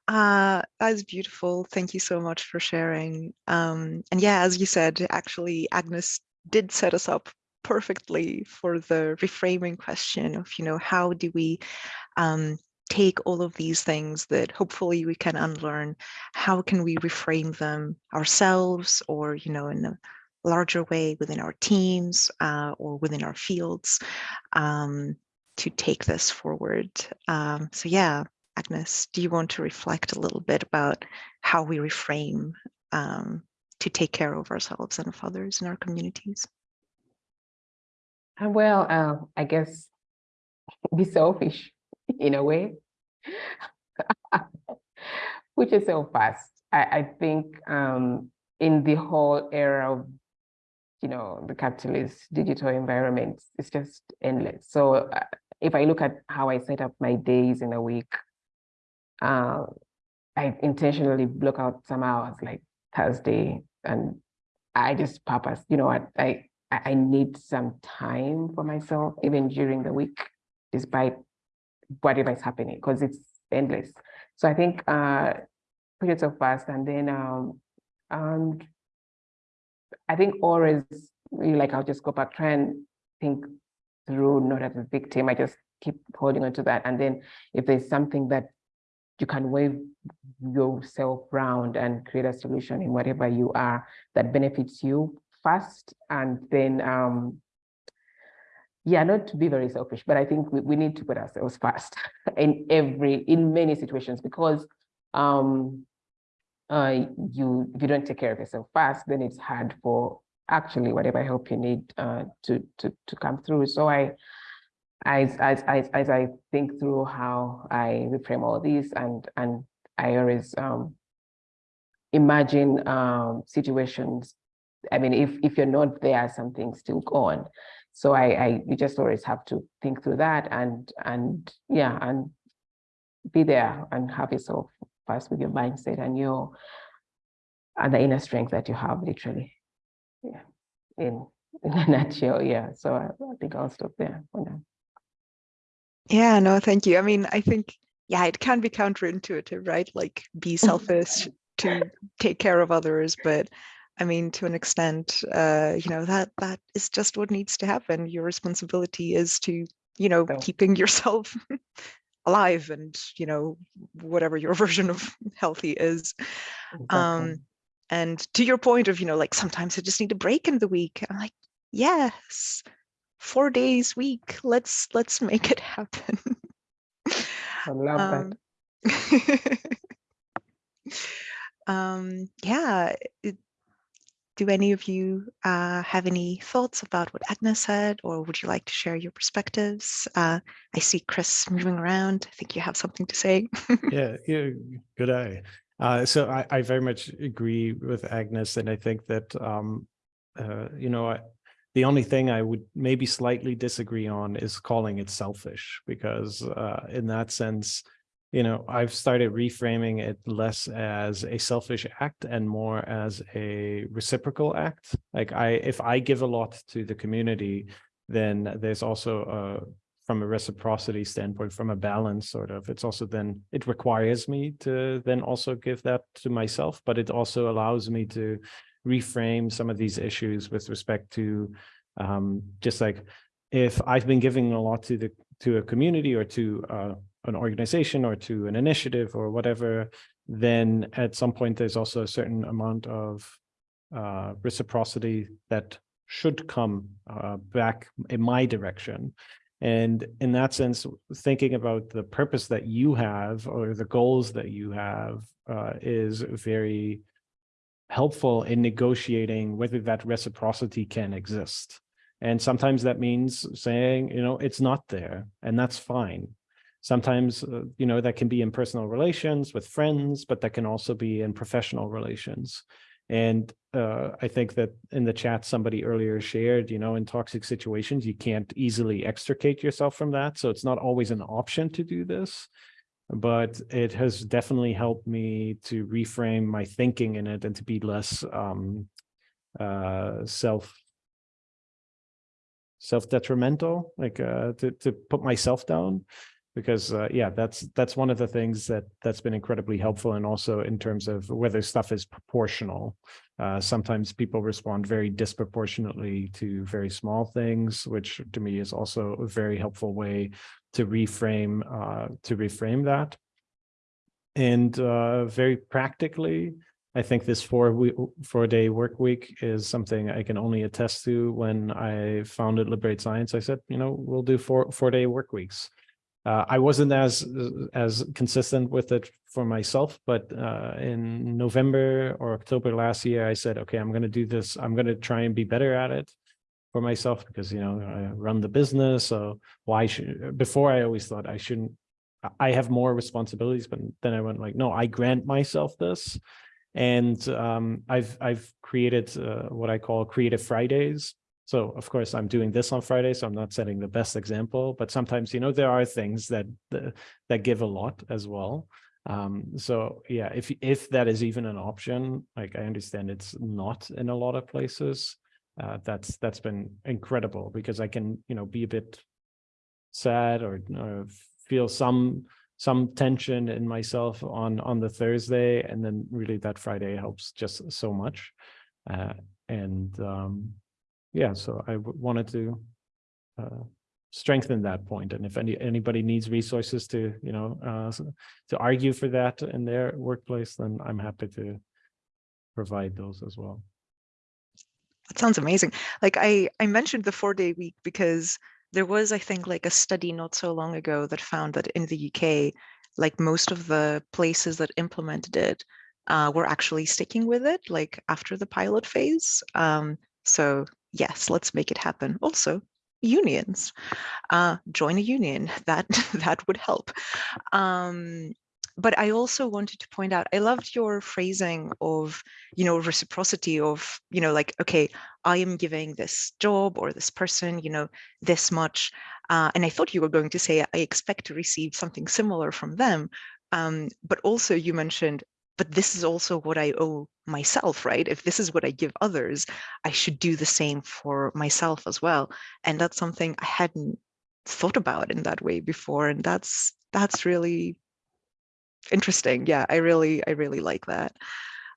uh, that's beautiful. Thank you so much for sharing. Um, and yeah, as you said, actually, Agnes did set us up perfectly for the reframing question of, you know, how do we um, take all of these things that hopefully we can unlearn, how can we reframe them ourselves or, you know, in a larger way within our teams uh, or within our fields. Um, to take this forward. Um, so yeah, Agnes, do you want to reflect a little bit about how we reframe um, to take care of ourselves and of others in our communities? Uh, well, uh, I guess be selfish in a way, which is so fast. I, I think um, in the whole era of you know the capitalist digital environment, it's just endless. So uh, if I look at how I set up my days in a week, uh, I intentionally block out some hours like Thursday and I just purpose, you know, I, I, I need some time for myself, even during the week, despite whatever is happening, because it's endless. So I think uh, put it so fast and then um, um, I think always like I'll just go back, try and think through, not as a victim. I just keep holding on to that. And then if there's something that you can wave yourself around and create a solution in whatever you are that benefits you first. and then um yeah not to be very selfish but i think we, we need to put ourselves first in every in many situations because um uh you if you don't take care of yourself first, then it's hard for actually whatever help you need uh to to to come through so i as as as, as i think through how i reframe all these and and i always um imagine um situations I mean, if if you're not there, something's still going. So I, I you just always have to think through that and and yeah, and be there and have yourself first with your mindset and your and the inner strength that you have literally. In in a nutshell, yeah. So I, I think I'll stop there for now. Yeah, no, thank you. I mean, I think, yeah, it can be counterintuitive, right? Like be selfish to take care of others, but I mean, to an extent, uh, you know, that that is just what needs to happen. Your responsibility is to, you know, keeping yourself alive and, you know, whatever your version of healthy is. Exactly. Um, and to your point of, you know, like sometimes I just need a break in the week. I'm like, yes, four days week. Let's let's make it happen. I love that. Um, um, yeah. do any of you uh, have any thoughts about what Agnes said, or would you like to share your perspectives? Uh, I see Chris moving around. I think you have something to say. yeah, yeah, good eye. Uh, so I, I very much agree with Agnes, and I think that um, uh, you know I, the only thing I would maybe slightly disagree on is calling it selfish, because uh, in that sense, you know, I've started reframing it less as a selfish act and more as a reciprocal act. Like I, if I give a lot to the community, then there's also a from a reciprocity standpoint, from a balance sort of, it's also then, it requires me to then also give that to myself, but it also allows me to reframe some of these issues with respect to um, just like, if I've been giving a lot to the, to a community or to uh, an organization or to an initiative or whatever, then at some point, there's also a certain amount of uh, reciprocity that should come uh, back in my direction. And in that sense, thinking about the purpose that you have or the goals that you have uh, is very helpful in negotiating whether that reciprocity can exist. And sometimes that means saying, you know, it's not there, and that's fine. Sometimes, uh, you know, that can be in personal relations with friends, but that can also be in professional relations. And uh, I think that in the chat, somebody earlier shared, you know, in toxic situations, you can't easily extricate yourself from that. So it's not always an option to do this, but it has definitely helped me to reframe my thinking in it and to be less um, uh, self self-detrimental, like uh, to, to put myself down because uh, yeah, that's that's one of the things that that's been incredibly helpful, and also in terms of whether stuff is proportional. Uh, sometimes people respond very disproportionately to very small things, which to me is also a very helpful way to reframe uh, to reframe that. And uh, very practically, I think this four week, four day work week is something I can only attest to. When I founded Liberate Science, I said, you know, we'll do four four day work weeks. Uh, I wasn't as as consistent with it for myself, but uh, in November or October last year, I said, okay, I'm going to do this. I'm going to try and be better at it for myself because, you know, I run the business. So why should, before I always thought I shouldn't, I have more responsibilities, but then I went like, no, I grant myself this. And um, I've, I've created uh, what I call creative Fridays. So of course I'm doing this on Friday, so I'm not setting the best example, but sometimes, you know, there are things that, that give a lot as well. Um, so yeah, if, if that is even an option, like I understand it's not in a lot of places, uh, that's, that's been incredible because I can, you know, be a bit sad or, or feel some, some tension in myself on, on the Thursday. And then really that Friday helps just so much. Uh, and, um, yeah, so I wanted to uh, strengthen that point. And if any anybody needs resources to, you know, uh, to argue for that in their workplace, then I'm happy to provide those as well. That sounds amazing. Like I, I mentioned the four day week because there was, I think, like a study not so long ago that found that in the UK, like most of the places that implemented it uh, were actually sticking with it, like after the pilot phase. Um, so yes, let's make it happen. Also, unions, uh, join a union. That that would help. Um, but I also wanted to point out, I loved your phrasing of, you know, reciprocity of, you know, like, okay, I am giving this job or this person, you know, this much. Uh, and I thought you were going to say, I expect to receive something similar from them. Um, but also you mentioned, but this is also what I owe myself, right? If this is what I give others, I should do the same for myself as well. And that's something I hadn't thought about in that way before. And that's that's really interesting. Yeah, I really, I really like that.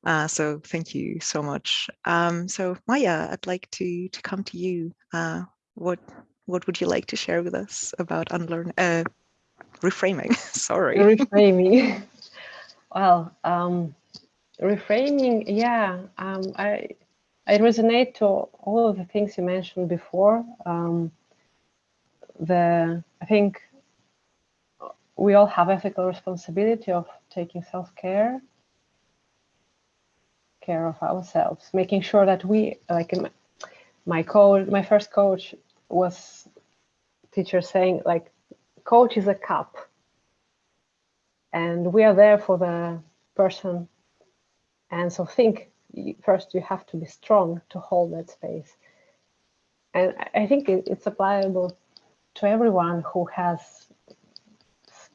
Uh, so thank you so much. Um, so Maya, I'd like to to come to you. Uh, what what would you like to share with us about unlearn uh, reframing? Sorry. Reframing. well, um, reframing. Yeah, um, I I resonate to all of the things you mentioned before. Um, the I think we all have ethical responsibility of taking self-care care of ourselves making sure that we like my, coach my first coach was teacher saying like coach is a cup and we are there for the person. And so think first you have to be strong to hold that space. And i think it's applicable to everyone who has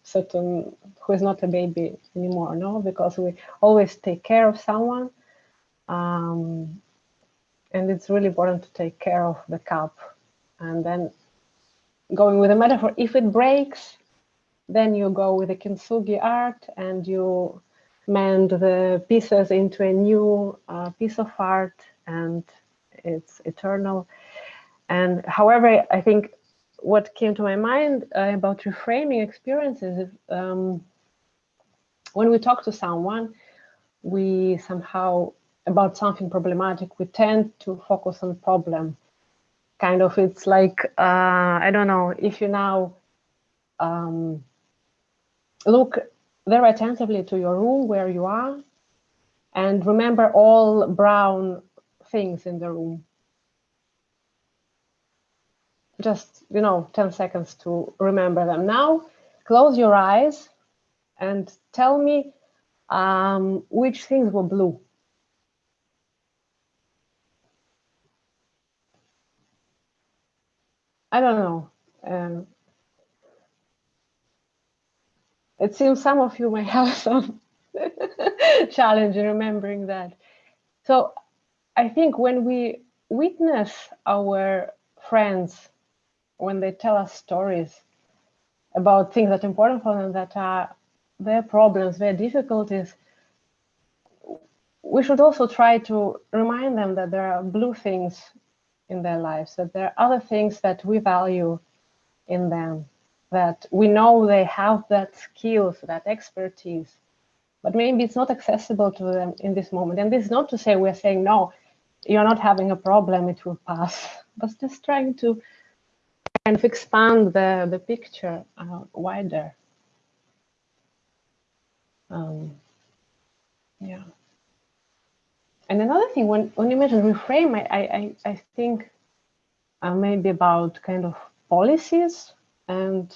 certain who is not a baby anymore no? Because we always take care of someone um, and it's really important to take care of the cup. And then going with a metaphor if it breaks then you go with the kintsugi art and you mend the pieces into a new uh, piece of art and it's eternal and however i think what came to my mind uh, about reframing experiences um, when we talk to someone, we somehow, about something problematic, we tend to focus on problem. Kind of, it's like, uh, I don't know, if you now um, look very attentively to your room where you are and remember all brown things in the room just, you know, 10 seconds to remember them. Now, close your eyes and tell me um, which things were blue. I don't know. Um, it seems some of you may have some challenge in remembering that. So I think when we witness our friends when they tell us stories about things that are important for them, that are their problems, their difficulties, we should also try to remind them that there are blue things in their lives, that there are other things that we value in them, that we know they have that skills, that expertise, but maybe it's not accessible to them in this moment. And this is not to say we're saying, no, you're not having a problem, it will pass, but just trying to kind of expand the, the picture uh, wider. Um, yeah. And another thing, when, when you mentioned reframe, I, I, I think uh, maybe about kind of policies and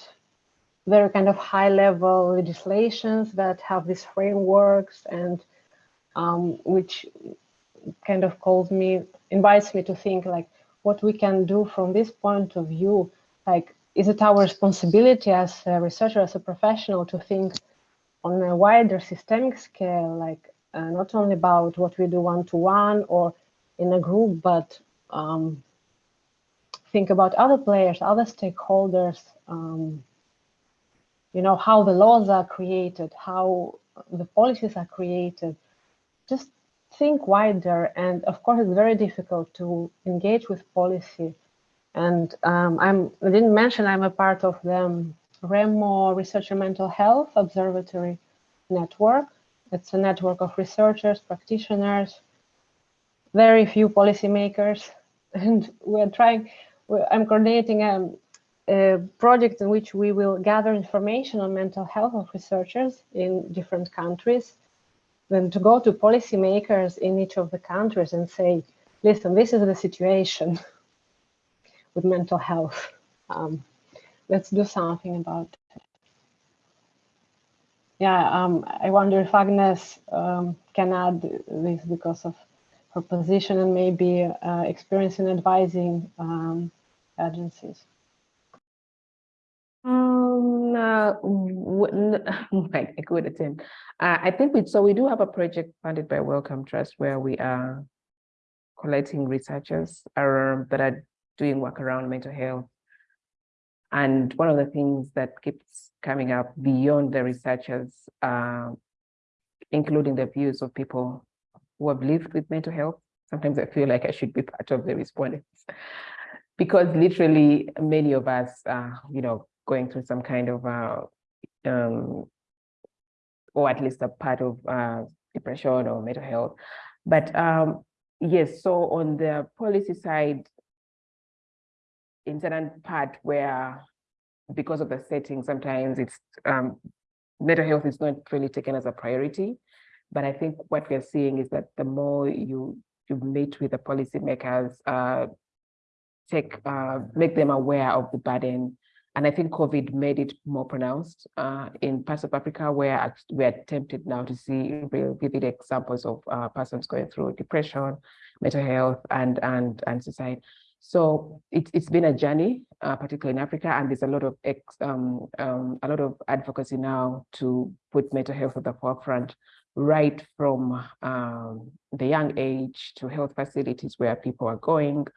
very kind of high level legislations that have these frameworks and um, which kind of calls me, invites me to think like, what we can do from this point of view, like, is it our responsibility as a researcher, as a professional to think on a wider systemic scale, like uh, not only about what we do one-to-one -one or in a group, but um, think about other players, other stakeholders, um, you know, how the laws are created, how the policies are created, just think wider. And of course, it's very difficult to engage with policy. And um, I'm, I didn't mention I'm a part of the REMO Research and Mental Health Observatory Network. It's a network of researchers, practitioners, very few policymakers, and we're trying. I'm coordinating a, a project in which we will gather information on mental health of researchers in different countries. Then to go to policymakers in each of the countries and say, listen, this is the situation with mental health. Um, let's do something about it. Yeah, um, I wonder if Agnes um, can add this because of her position and maybe uh, experience in advising um, agencies. Um, uh, w- n- right, a good attempt. Uh, I think we, so we do have a project funded by Wellcome Trust where we are collecting researchers around, that are doing work around mental health. And one of the things that keeps coming up beyond the researchers, uh, including the views of people who have lived with mental health. Sometimes I feel like I should be part of the respondents because literally many of us are, you know, going through some kind of, uh, um, or at least a part of uh, depression or mental health. But um, yes, so on the policy side, in certain part where, because of the setting, sometimes it's um, mental health is not really taken as a priority. But I think what we're seeing is that the more you you meet with the policymakers, uh, take uh, make them aware of the burden. And I think COVID made it more pronounced uh, in parts of Africa where we are tempted now to see real vivid examples of uh, persons going through depression, mental health, and and and suicide. So it's it's been a journey, uh, particularly in Africa, and there's a lot of ex, um, um, a lot of advocacy now to put mental health at the forefront, right from um, the young age to health facilities where people are going,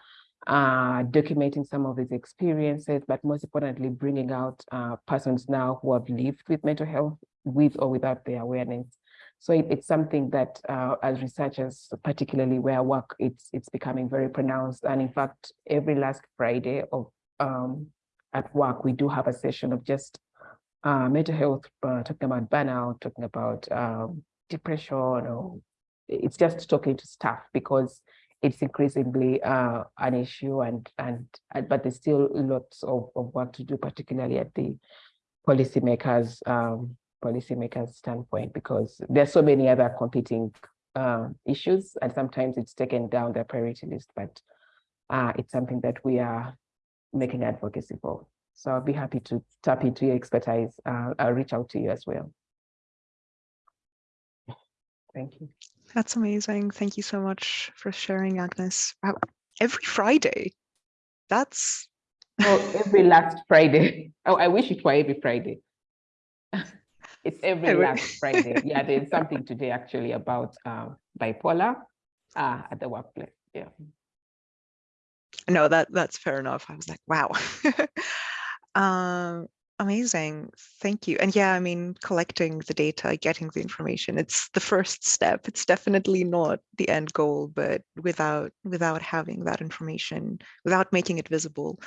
uh, documenting some of these experiences, but most importantly, bringing out uh, persons now who have lived with mental health with or without their awareness. So it, it's something that uh, as researchers, particularly where I work, it's, it's becoming very pronounced. And in fact, every last Friday of um, at work, we do have a session of just uh, mental health, uh, talking about burnout, talking about um, depression, or it's just talking to staff because it's increasingly uh, an issue and, and, but there's still lots of, of work to do, particularly at the policymakers um, policymakers standpoint, because there's so many other competing uh, issues and sometimes it's taken down the priority list, but uh, it's something that we are making advocacy for. So I'll be happy to tap into your expertise. Uh, I'll reach out to you as well. Thank you. That's amazing. Thank you so much for sharing, Agnes. Wow. Every Friday. That's well, every last Friday. Oh, I wish it were every Friday. It's every Every- last Friday. Yeah, there's something today actually about um, bipolar uh, at the workplace. Yeah. no, that that's fair enough. I was like, wow. um, amazing. Thank you. And yeah, I mean, collecting the data, getting the information, it's the first step. It's definitely not the end goal, but without without having that information, without making it visible,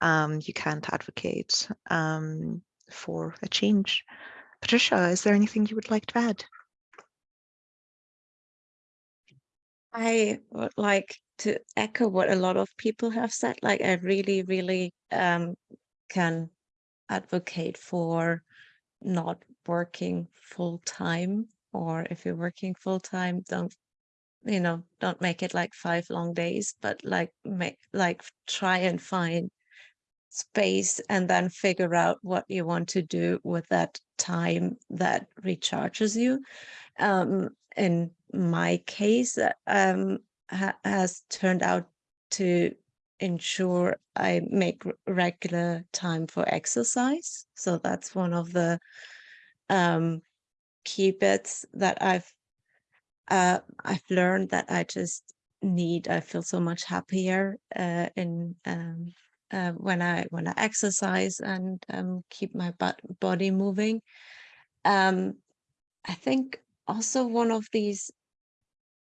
um, you can't advocate um, for a change. Patricia, is there anything you would like to add? I would like to echo what a lot of people have said. Like, I really, really um, can advocate for not working full time, or if you're working full time, don't, you know, don't make it like five long days, but like make like try and find space and then figure out what you want to do with that time that recharges you. Um, in my case, um, ha- has turned out to ensure I make regular time for exercise. So that's one of the um, key bits that I've uh, I've learned that I just need. I feel so much happier uh, in um, uh, when I when I exercise and um, keep my body moving. Um, I think also one of these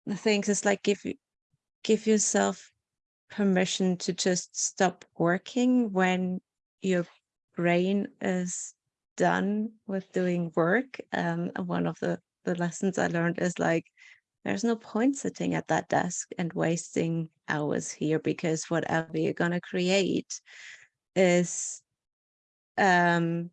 the things is like give give yourself permission to just stop working when your brain is done with doing work. Um, one of the the lessons I learned is like there's no point sitting at that desk and wasting hours here because whatever you're going to create is um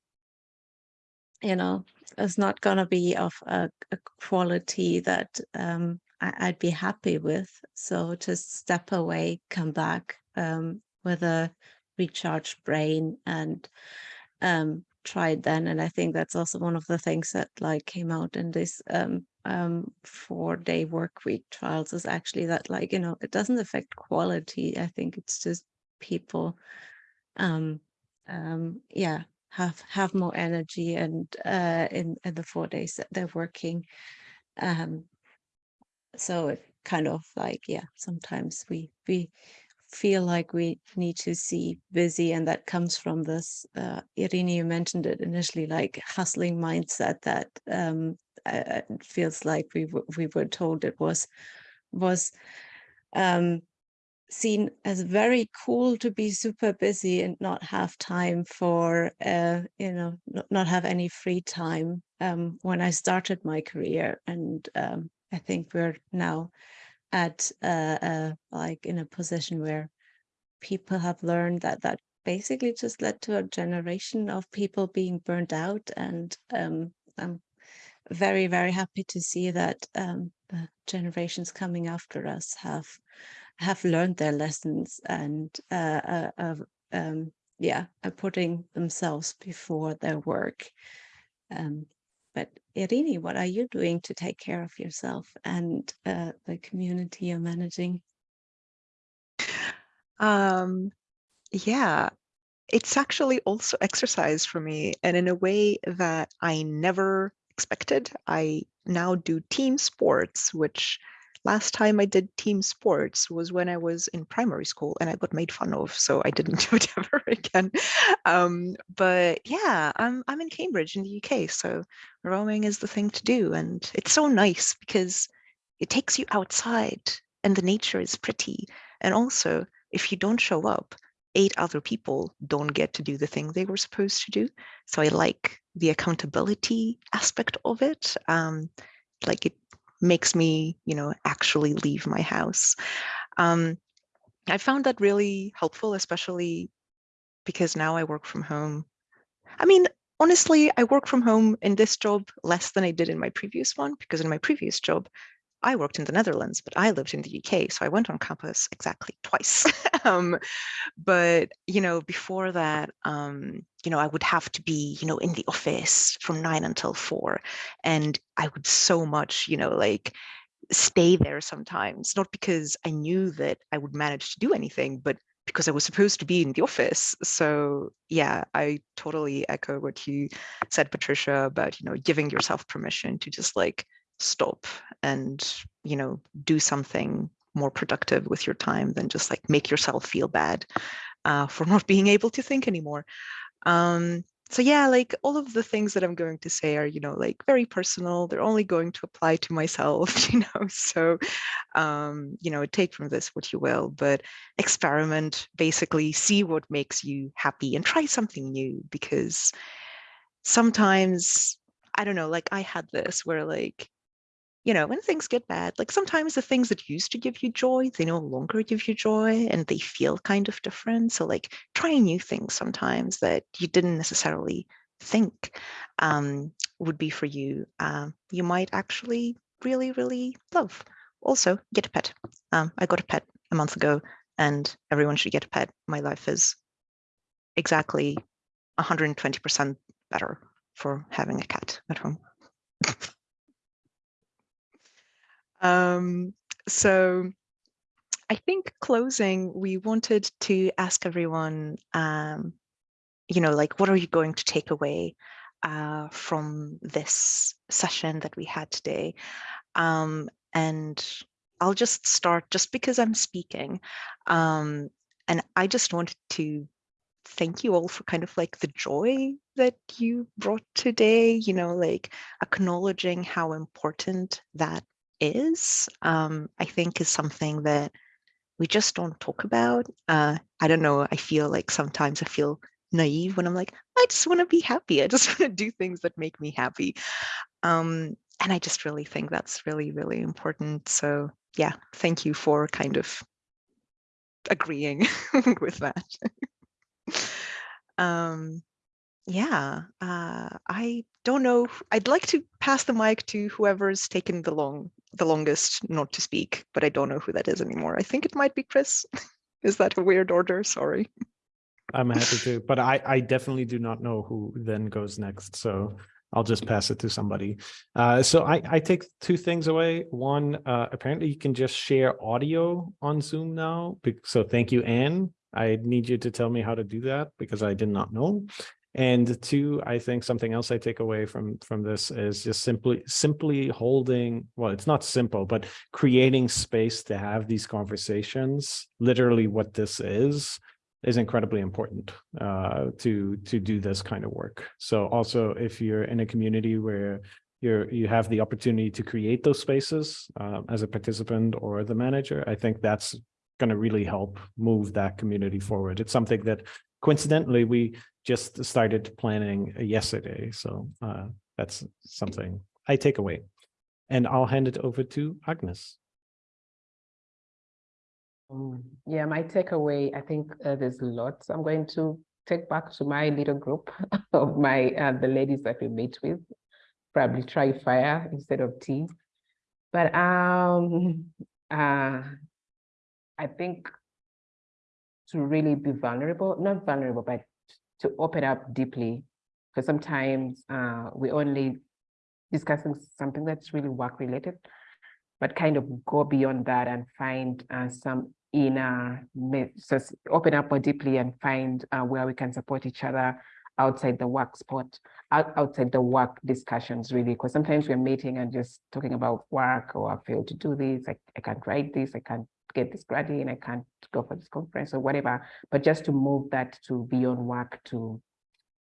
you know it's not going to be of a, a quality that um I, i'd be happy with so just step away come back um with a recharged brain and um try it then and i think that's also one of the things that like came out in this um um four day work week trials is actually that like you know it doesn't affect quality i think it's just people um um yeah have have more energy and uh in in the four days that they're working um so it kind of like yeah sometimes we we feel like we need to see busy and that comes from this uh you mentioned it initially like hustling mindset that um uh, feels like we we were told it was was um seen as very cool to be super busy and not have time for uh you know not, not have any free time um when i started my career. And um i think we're now at uh, uh like in a position where people have learned that that basically just led to a generation of people being burnt out and um i'm very very happy to see that um the generations coming after us have have learned their lessons and uh, uh, um, yeah, are putting themselves before their work. Um, but Irini, what are you doing to take care of yourself and uh, the community you're managing? Um, yeah, it's actually also exercise for me, and in a way that I never expected. I now do team sports, which last time I did team sports was when I was in primary school and I got made fun of, so I didn't do it ever again. Um, but yeah, I'm I'm in Cambridge in the UK, so rowing is the thing to do, and it's so nice because it takes you outside and the nature is pretty. And also, if you don't show up, eight other people don't get to do the thing they were supposed to do. So I like the accountability aspect of it. Um, like it makes me, you know, actually leave my house. Um, I found that really helpful, especially because now I work from home. I mean, honestly, I work from home in this job less than I did in my previous one, because in my previous job, I worked in the Netherlands, but I lived in the UK, so I went on campus exactly twice. um, but you know, before that, um, you know, I would have to be, you know, in the office from nine until four, and I would so much, you know, like stay there sometimes, not because I knew that I would manage to do anything, but because I was supposed to be in the office. So yeah, I totally echo what you said, Patricia, about you know giving yourself permission to just like stop and you know do something more productive with your time than just like make yourself feel bad uh, for not being able to think anymore. Um, so yeah like all of the things that i'm going to say are you know like very personal. They're only going to apply to myself you know so um you know take from this what you will but experiment basically see what makes you happy and try something new because sometimes i don't know like i had this where like you know, when things get bad, like sometimes the things that used to give you joy, they no longer give you joy and they feel kind of different. So like trying new things sometimes that you didn't necessarily think um, would be for you, um, you might actually really, really love. Also, get a pet. Um, I got a pet a month ago and everyone should get a pet. My life is exactly 120% better for having a cat at home. Um, so I think closing, we wanted to ask everyone, um, you know, like, what are you going to take away uh, from this session that we had today? Um, and I'll just start just because I'm speaking. Um, and I just wanted to thank you all for kind of like the joy that you brought today, you know, like acknowledging how important that is, um, I think is something that we just don't talk about. Uh, I don't know. I feel like sometimes I feel naive when I'm like, I just want to be happy. I just want to do things that make me happy. Um, and I just really think that's really, really important. So yeah, thank you for kind of agreeing with that. um, yeah, uh, I don't know. I'd like to pass the mic to whoever's taken the long, the longest not to speak, but I don't know who that is anymore. I think it might be Chris. is that a weird order? Sorry. I'm happy to, but I, I definitely do not know who then goes next. So I'll just pass it to somebody. Uh, so I, I take two things away. One, uh, apparently you can just share audio on Zoom now. So thank you, Anne. I need you to tell me how to do that because I did not know. And two, I think something else I take away from from this is just simply simply holding, well, it's not simple, but creating space to have these conversations, literally what this is, is incredibly important uh, to to do this kind of work. So also, if you're in a community where you're you have the opportunity to create those spaces uh, as a participant or the manager, I think that's going to really help move that community forward. It's something that coincidentally we just started planning yesterday, so uh, that's something I take away. And I'll hand it over to Agnes. Mm, Yeah, my takeaway, I think uh, there's lots I'm going to take back to my little group of my, uh, the ladies that we meet with. Probably try fire instead of tea. But um, uh, I think to really be vulnerable, not vulnerable, but to open up deeply. Because sometimes uh, we only discussing something that's really work related, but kind of go beyond that and find uh, some inner, so open up more deeply and find uh, where we can support each other outside the work spot, outside the work discussions really, because sometimes we're meeting and just talking about work or I failed to do this, I, I can't write this, I can't get this grad and I can't go for this conference or whatever, but just to move that to beyond work to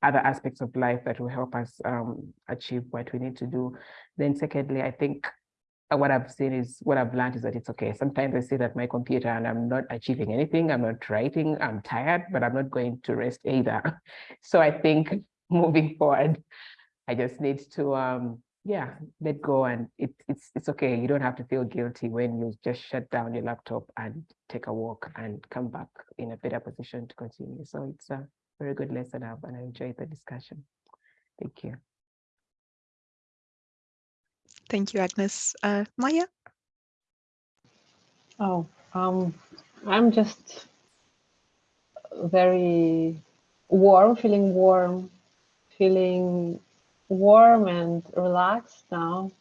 other aspects of life that will help us um, achieve what we need to do. Then secondly, I think what I've seen is what I've learned is that it's okay. Sometimes I sit at my computer and I'm not achieving anything. I'm not writing. I'm tired, but I'm not going to rest either. So I think moving forward, I just need to um yeah let go and it, it's it's okay. You don't have to feel guilty when you just shut down your laptop and take a walk and come back in a better position to continue. So it's a very good lesson I've and I enjoyed the discussion. Thank you. Thank you, Agnes. Uh, Maya? Oh, um, I'm just very warm, feeling warm, feeling warm and relaxed now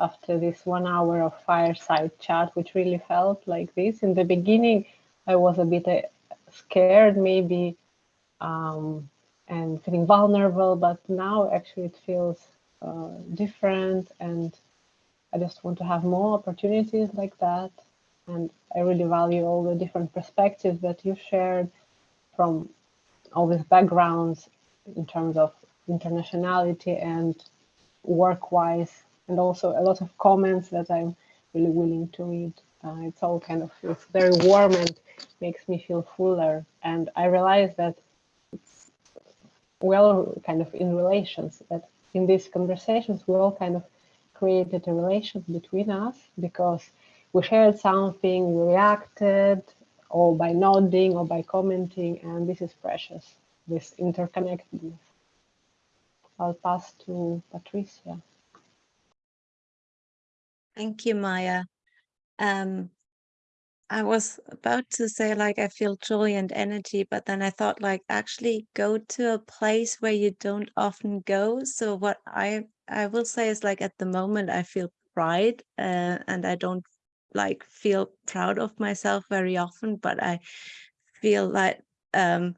after this one hour of fireside chat, which really felt like this. In the beginning, I was a bit uh, scared, maybe, um, and feeling vulnerable, but now actually it feels uh, different and I just want to have more opportunities like that. And I really value all the different perspectives that you shared from all these backgrounds in terms of internationality and work-wise, and also a lot of comments that I'm really willing to read. Uh, it's all kind of feels very warm and makes me feel fuller. And I realize that it's well kind of in relations that in these conversations we all kind of created a relation between us because we shared something, we reacted, or by nodding or by commenting, and this is precious, this interconnectedness. I'll pass to Patricia. Thank you, Maya. Um, I was about to say like I feel joy and energy, but then I thought like actually go to a place where you don't often go. So what I I will say is like at the moment I feel pride uh, and I don't like feel proud of myself very often, but I feel like um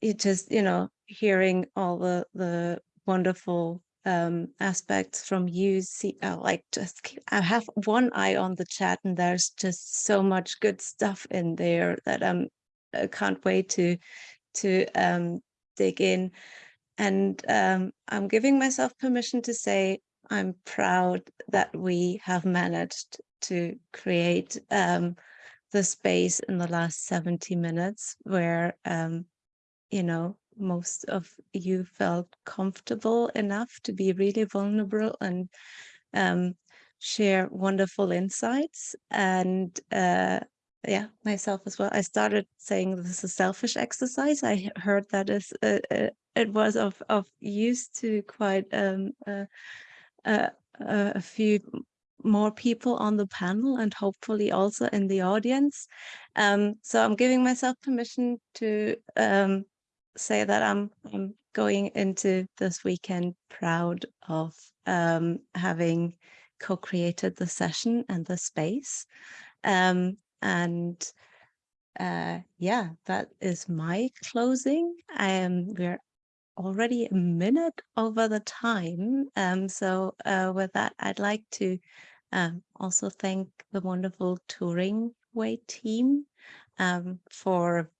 it just you know hearing all the the wonderful um aspects from you see uh, like just keep, i have one eye on the chat and there's just so much good stuff in there that i'm i can't wait to to um dig in. And um i'm giving myself permission to say i'm proud that we have managed to create um the space in the last 70 minutes where um you know most of you felt comfortable enough to be really vulnerable and um, share wonderful insights and uh, yeah, myself as well. I started saying this is a selfish exercise. I he- heard that is uh, uh, it was of of use to quite um, uh, uh, a few more people on the panel and hopefully also in the audience. Um, so I'm giving myself permission to um, say that I'm I'm going into this weekend proud of um, having co-created the session and the space. Um, and uh, yeah, that is my closing. I am we're already a minute over the time. Um, so uh, with that, I'd like to um, also thank the wonderful Turing Way team um, for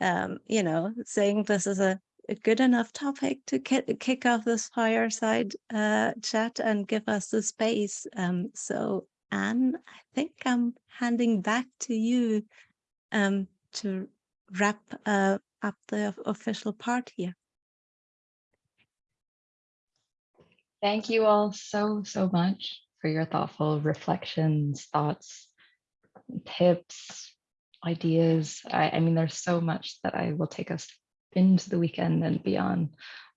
um, you know saying this is a, a good enough topic to kick, kick off this fireside uh, chat and give us the space. Um, so Anne, I think I'm handing back to you um, to wrap uh, up the official part here. Thank you all so, so much for your thoughtful reflections, thoughts, tips, ideas. I, I mean, there's so much that I will take us into the weekend and beyond.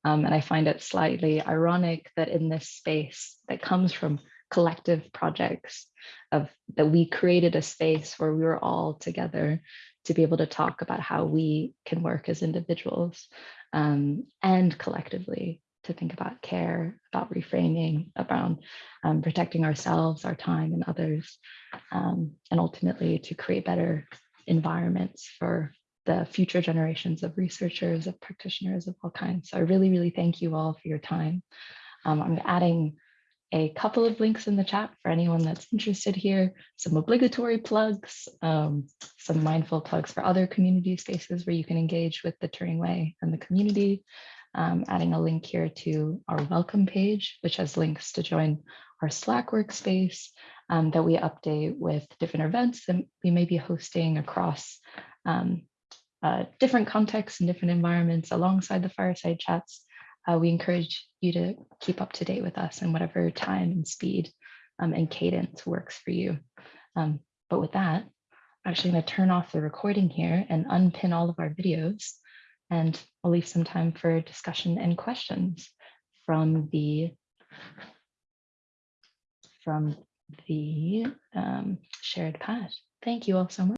Um, and I find it slightly ironic that in this space that comes from collective projects of that we created a space where we were all together to be able to talk about how we can work as individuals um, and collectively to think about care, about reframing, about um, protecting ourselves, our time, and others, um, and ultimately to create better environments for the future generations of researchers, of practitioners of all kinds. So I really, really thank you all for your time. Um, I'm adding a couple of links in the chat for anyone that's interested here, some obligatory plugs, um, some mindful plugs for other community spaces where you can engage with the Turing Way and the community. Um, adding a link here to our welcome page, which has links to join our Slack workspace um, that we update with different events that we may be hosting across um, uh, different contexts and different environments alongside the fireside chats. Uh, we encourage you to keep up to date with us in whatever time and speed um, and cadence works for you. Um, but with that, I'm actually going to turn off the recording here and unpin all of our videos. And I'll leave some time for discussion and questions from the from the um, shared pad. Thank you all so much.